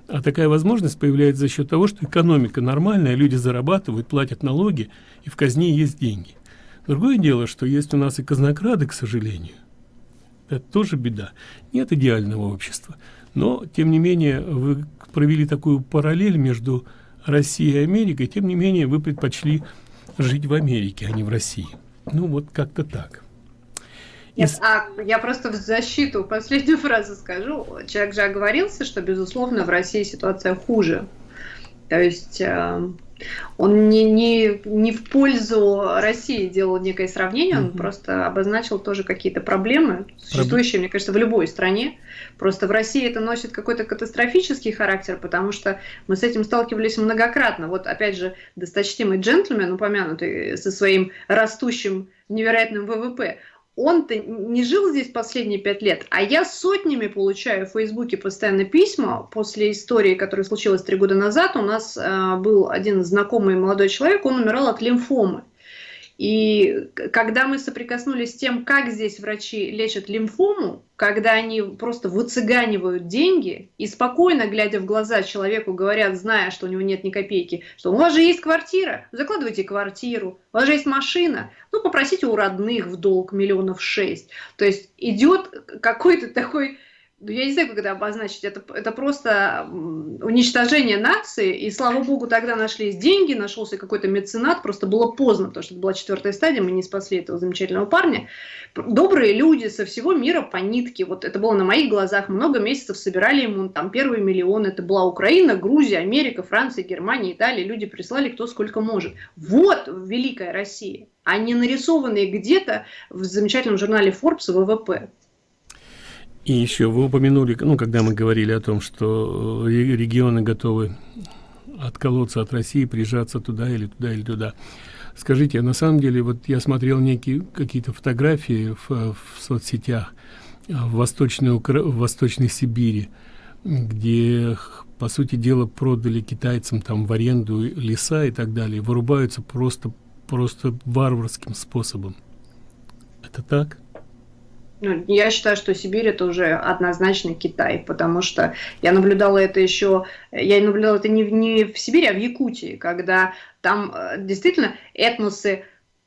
А такая возможность появляется за счет того, что экономика нормальная, люди зарабатывают, платят налоги, и в казне есть деньги. Другое дело, что есть у нас и казнокрады, к сожалению. Это тоже беда. Нет идеального общества. Но, тем не менее, вы провели такую параллель между Россией и Америкой, тем не менее, вы предпочли жить в Америке, а не в России. Ну, вот как-то так. Нет, а я просто в защиту последнюю фразу скажу. Человек же оговорился, что, безусловно, в России ситуация хуже. То есть э, он не, не, не в пользу России делал некое сравнение, он угу. просто обозначил тоже какие-то проблемы, существующие, Проблем. мне кажется, в любой стране. Просто в России это носит какой-то катастрофический характер, потому что мы с этим сталкивались многократно. Вот опять же, досточтимый джентльмен, упомянутый со своим растущим невероятным ВВП, он-то не жил здесь последние пять лет, а я сотнями получаю в Фейсбуке постоянно письма после истории, которая случилась три года назад. У нас э, был один знакомый молодой человек, он умирал от лимфомы. И когда мы соприкоснулись с тем, как здесь врачи лечат лимфому, когда они просто выцыганивают деньги и спокойно, глядя в глаза человеку, говорят, зная, что у него нет ни копейки, что у вас же есть квартира, закладывайте квартиру, у вас же есть машина, ну попросите у родных в долг миллионов шесть. То есть идет какой-то такой я не знаю, как это обозначить, это, это просто уничтожение нации, и слава богу, тогда нашлись деньги, нашелся какой-то меценат, просто было поздно, потому что это была четвертая стадия, мы не спасли этого замечательного парня. Добрые люди со всего мира по нитке, вот это было на моих глазах, много месяцев собирали ему там первые миллионы, это была Украина, Грузия, Америка, Франция, Германия, Италия, люди прислали кто сколько может. Вот великая Россия, а не нарисованные где-то в замечательном журнале Forbes ВВП. И еще вы упомянули, ну, когда мы говорили о том, что э, регионы готовы отколоться от России, прижаться туда или туда или туда. Скажите, а на самом деле, вот я смотрел некие какие-то фотографии в, в соцсетях э, в Восточной, Укра... в Восточной Сибири, где, по сути дела, продали китайцам там в аренду леса и так далее, вырубаются просто, просто варварским способом. Это так? Ну, я считаю, что Сибирь это уже однозначно Китай, потому что я наблюдала это еще, я наблюдала это не, не в Сибири, а в Якутии, когда там э, действительно этносы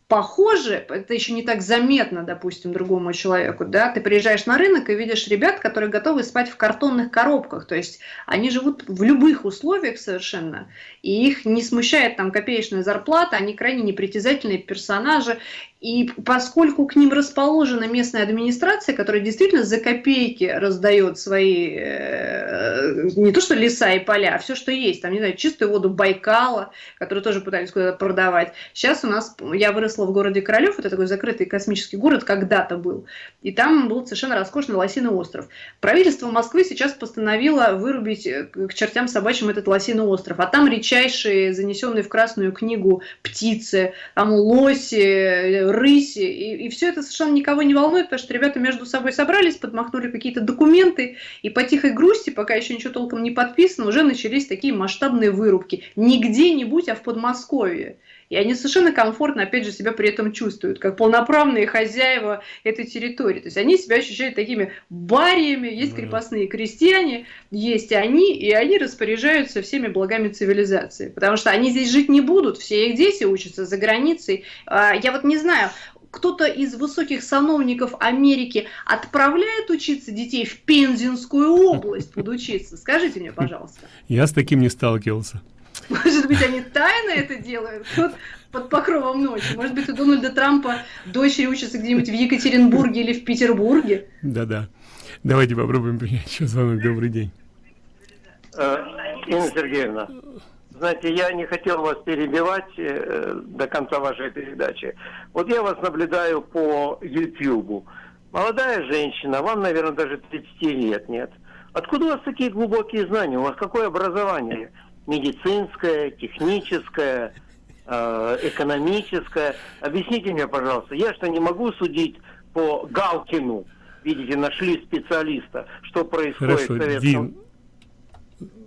похожи, это еще не так заметно, допустим, другому человеку, да, ты приезжаешь на рынок и видишь ребят, которые готовы спать в картонных коробках, то есть они живут в любых условиях совершенно, и их не смущает там копеечная зарплата, они крайне непритязательные персонажи, И поскольку к ним расположена местная администрация, которая действительно за копейки раздает свои, э, не то что леса и поля, а все, что есть, там, не знаю, чистую воду Байкала, которую тоже пытались куда-то продавать. Сейчас у нас, я выросла в городе Королев, это такой закрытый космический город, когда-то был, и там был совершенно роскошный Лосиный остров. Правительство Москвы сейчас постановило вырубить э, к чертям собачьим этот Лосиный остров, а там редчайшие, занесенные в Красную книгу птицы, там лоси, рыси, и, и все это совершенно никого не волнует, потому что ребята между собой собрались, подмахнули какие-то документы, и по тихой грусти, пока еще ничего толком не подписано, уже начались такие масштабные вырубки. Не где-нибудь, а в Подмосковье. И они совершенно комфортно, опять же, себя при этом чувствуют, как полноправные хозяева этой территории. То есть они себя ощущают такими бариями, есть крепостные крестьяне, есть они, и они распоряжаются всеми благами цивилизации. Потому что они здесь жить не будут, все их дети учатся за границей. А, я вот не знаю, кто-то из высоких сановников Америки отправляет учиться детей в Пензенскую область подучиться? Скажите мне, пожалуйста. Я с таким не сталкивался. Может быть, они тайно это делают? Тут под покровом ночи. Может быть, у Дональда Трампа дочери учатся где-нибудь в Екатеринбурге или в Петербурге? Да-да. Давайте попробуем принять еще звонок. Добрый день. Э, Инна Сергеевна, знаете, я не хотел вас перебивать э, до конца вашей передачи. Вот я вас наблюдаю по YouTube. Молодая женщина, вам, наверное, даже 30 лет нет. Откуда у вас такие глубокие знания? У вас какое образование? Медицинское, техническое, э, экономическое. Объясните мне, пожалуйста, я что не могу судить по Галкину? Видите, нашли специалиста, что происходит Хорошо, в Советском... Дим,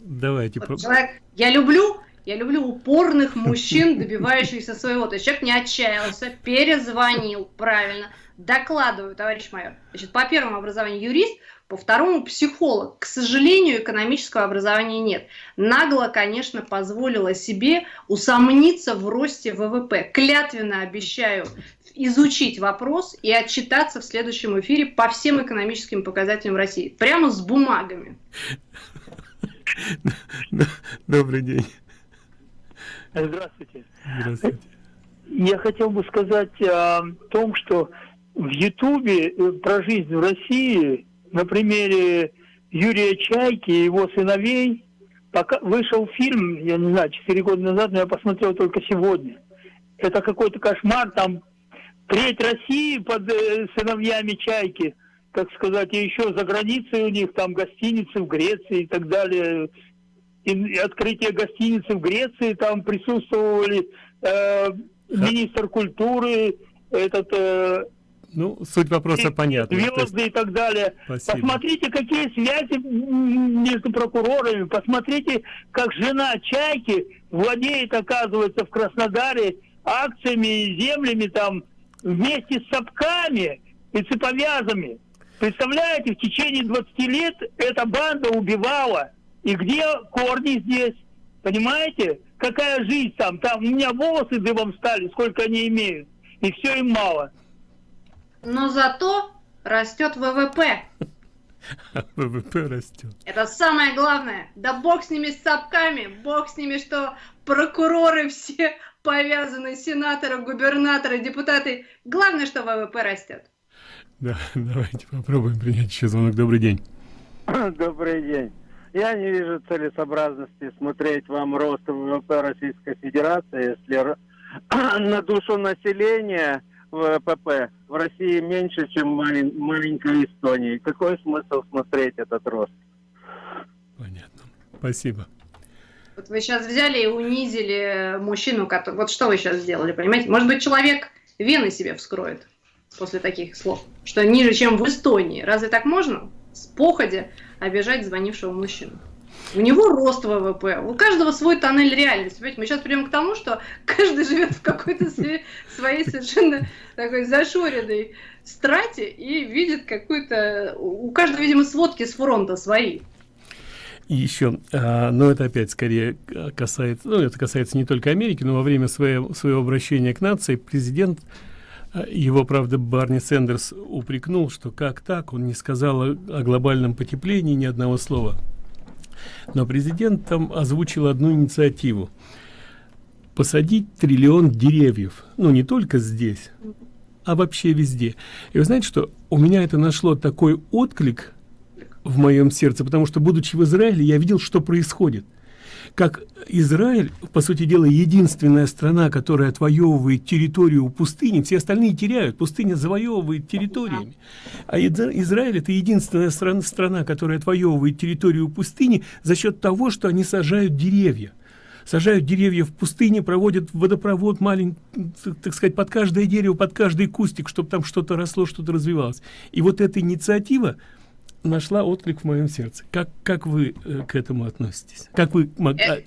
давайте. Вот человек, я люблю, я люблю упорных мужчин, добивающихся своего. То есть человек не отчаялся, перезвонил, правильно, докладываю, товарищ майор. Значит, по первому образованию юрист, по второму психолог. К сожалению, экономического образования нет. Нагло, конечно, позволила себе усомниться в росте ВВП. Клятвенно обещаю изучить вопрос и отчитаться в следующем эфире по всем экономическим показателям России. Прямо с бумагами. Добрый день. Здравствуйте. Здравствуйте. Я хотел бы сказать о том, что в Ютубе э, про жизнь в России на примере Юрия Чайки и его сыновей пока вышел фильм, я не знаю, 4 года назад, но я посмотрел только сегодня. Это какой-то кошмар, там треть России под э, сыновьями Чайки, так сказать, и еще за границей у них там гостиницы в Греции и так далее. И, открытие гостиницы в Греции, там присутствовали э, министр культуры, этот э, ну, суть вопроса понятна. Звезды есть... и так далее. Спасибо. Посмотрите, какие связи между прокурорами. Посмотрите, как жена Чайки владеет, оказывается, в Краснодаре акциями и землями там вместе с сапками и цеповязами. Представляете, в течение 20 лет эта банда убивала. И где корни здесь? Понимаете? Какая жизнь там? Там у меня волосы дыбом стали, сколько они имеют. И все им мало но зато растет ВВП. ВВП растет. Это самое главное. Да бог с ними с цапками, бог с ними, что прокуроры все повязаны, сенаторы, губернаторы, депутаты. Главное, что ВВП растет. Да, давайте попробуем принять еще звонок. Добрый день. Добрый день. Я не вижу целесообразности смотреть вам рост ВВП Российской Федерации, если на душу населения ВПП в России меньше, чем малень, маленькая Эстония. Какой смысл смотреть этот рост? Понятно. Спасибо. Вот вы сейчас взяли и унизили мужчину, который... Вот что вы сейчас сделали, понимаете? Может быть, человек вены себе вскроет после таких слов, что ниже, чем в Эстонии. Разве так можно? С походя обижать звонившего мужчину. У него рост ВВП, у каждого свой тоннель реальности. Понимаете? Мы сейчас придем к тому, что каждый живет в какой-то своей совершенно такой зашоренной страте и видит какую-то... У каждого, видимо, сводки с фронта свои. И еще, а, но это опять скорее касается, ну это касается не только Америки, но во время своего, своего обращения к нации президент, а, его, правда, Барни Сендерс упрекнул, что как так, он не сказал о, о глобальном потеплении ни одного слова. Но президент там озвучил одну инициативу. Посадить триллион деревьев. Ну, не только здесь, а вообще везде. И вы знаете, что у меня это нашло такой отклик в моем сердце, потому что, будучи в Израиле, я видел, что происходит как Израиль, по сути дела, единственная страна, которая отвоевывает территорию у пустыни, все остальные теряют, пустыня завоевывает территориями. А Израиль это единственная страна, страна, которая отвоевывает территорию у пустыни за счет того, что они сажают деревья. Сажают деревья в пустыне, проводят водопровод маленький, так сказать, под каждое дерево, под каждый кустик, чтобы там что-то росло, что-то развивалось. И вот эта инициатива, нашла отклик в моем сердце. Как, как вы э, к этому относитесь? Как вы... Э,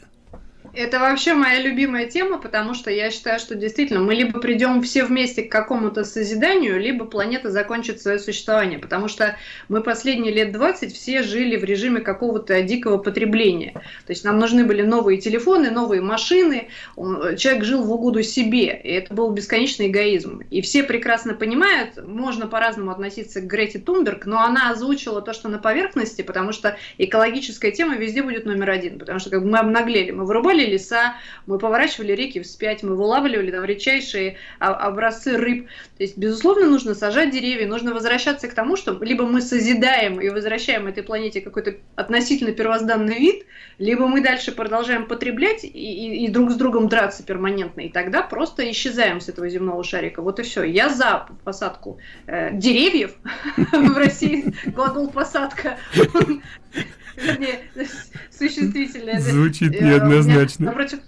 это вообще моя любимая тема, потому что я считаю, что действительно мы либо придем все вместе к какому-то созиданию, либо планета закончит свое существование, потому что мы последние лет 20 все жили в режиме какого-то дикого потребления. То есть нам нужны были новые телефоны, новые машины, человек жил в угоду себе, и это был бесконечный эгоизм. И все прекрасно понимают, можно по-разному относиться к Грете Тунберг, но она озвучила то, что на поверхности, потому что экологическая тема везде будет номер один, потому что как бы мы обнаглели, мы вырубали вырубали леса, мы поворачивали реки вспять, мы вылавливали там редчайшие образцы рыб. То есть, безусловно, нужно сажать деревья, нужно возвращаться к тому, что либо мы созидаем и возвращаем этой планете какой-то относительно первозданный вид, либо мы дальше продолжаем потреблять и, и, и друг с другом драться перманентно, и тогда просто исчезаем с этого земного шарика. Вот и все. Я за посадку э, деревьев в России. Глагол посадка вернее, существительное. Звучит э, неоднозначно. Напротив,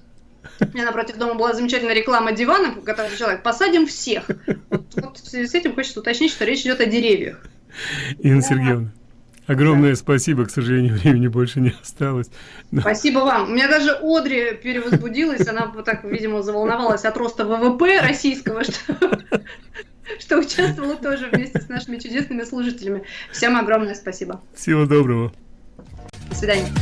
у меня напротив дома была замечательная реклама дивана, который человек посадим всех. Вот, вот в связи с этим хочется уточнить, что речь идет о деревьях. Инна Сергеевна. Огромное да. спасибо, к сожалению, времени больше не осталось. Но... Спасибо вам. У меня даже Одри перевозбудилась, она вот так, видимо, заволновалась от роста ВВП российского, что, что участвовала тоже вместе с нашими чудесными служителями. Всем огромное спасибо. Всего доброго. свидания.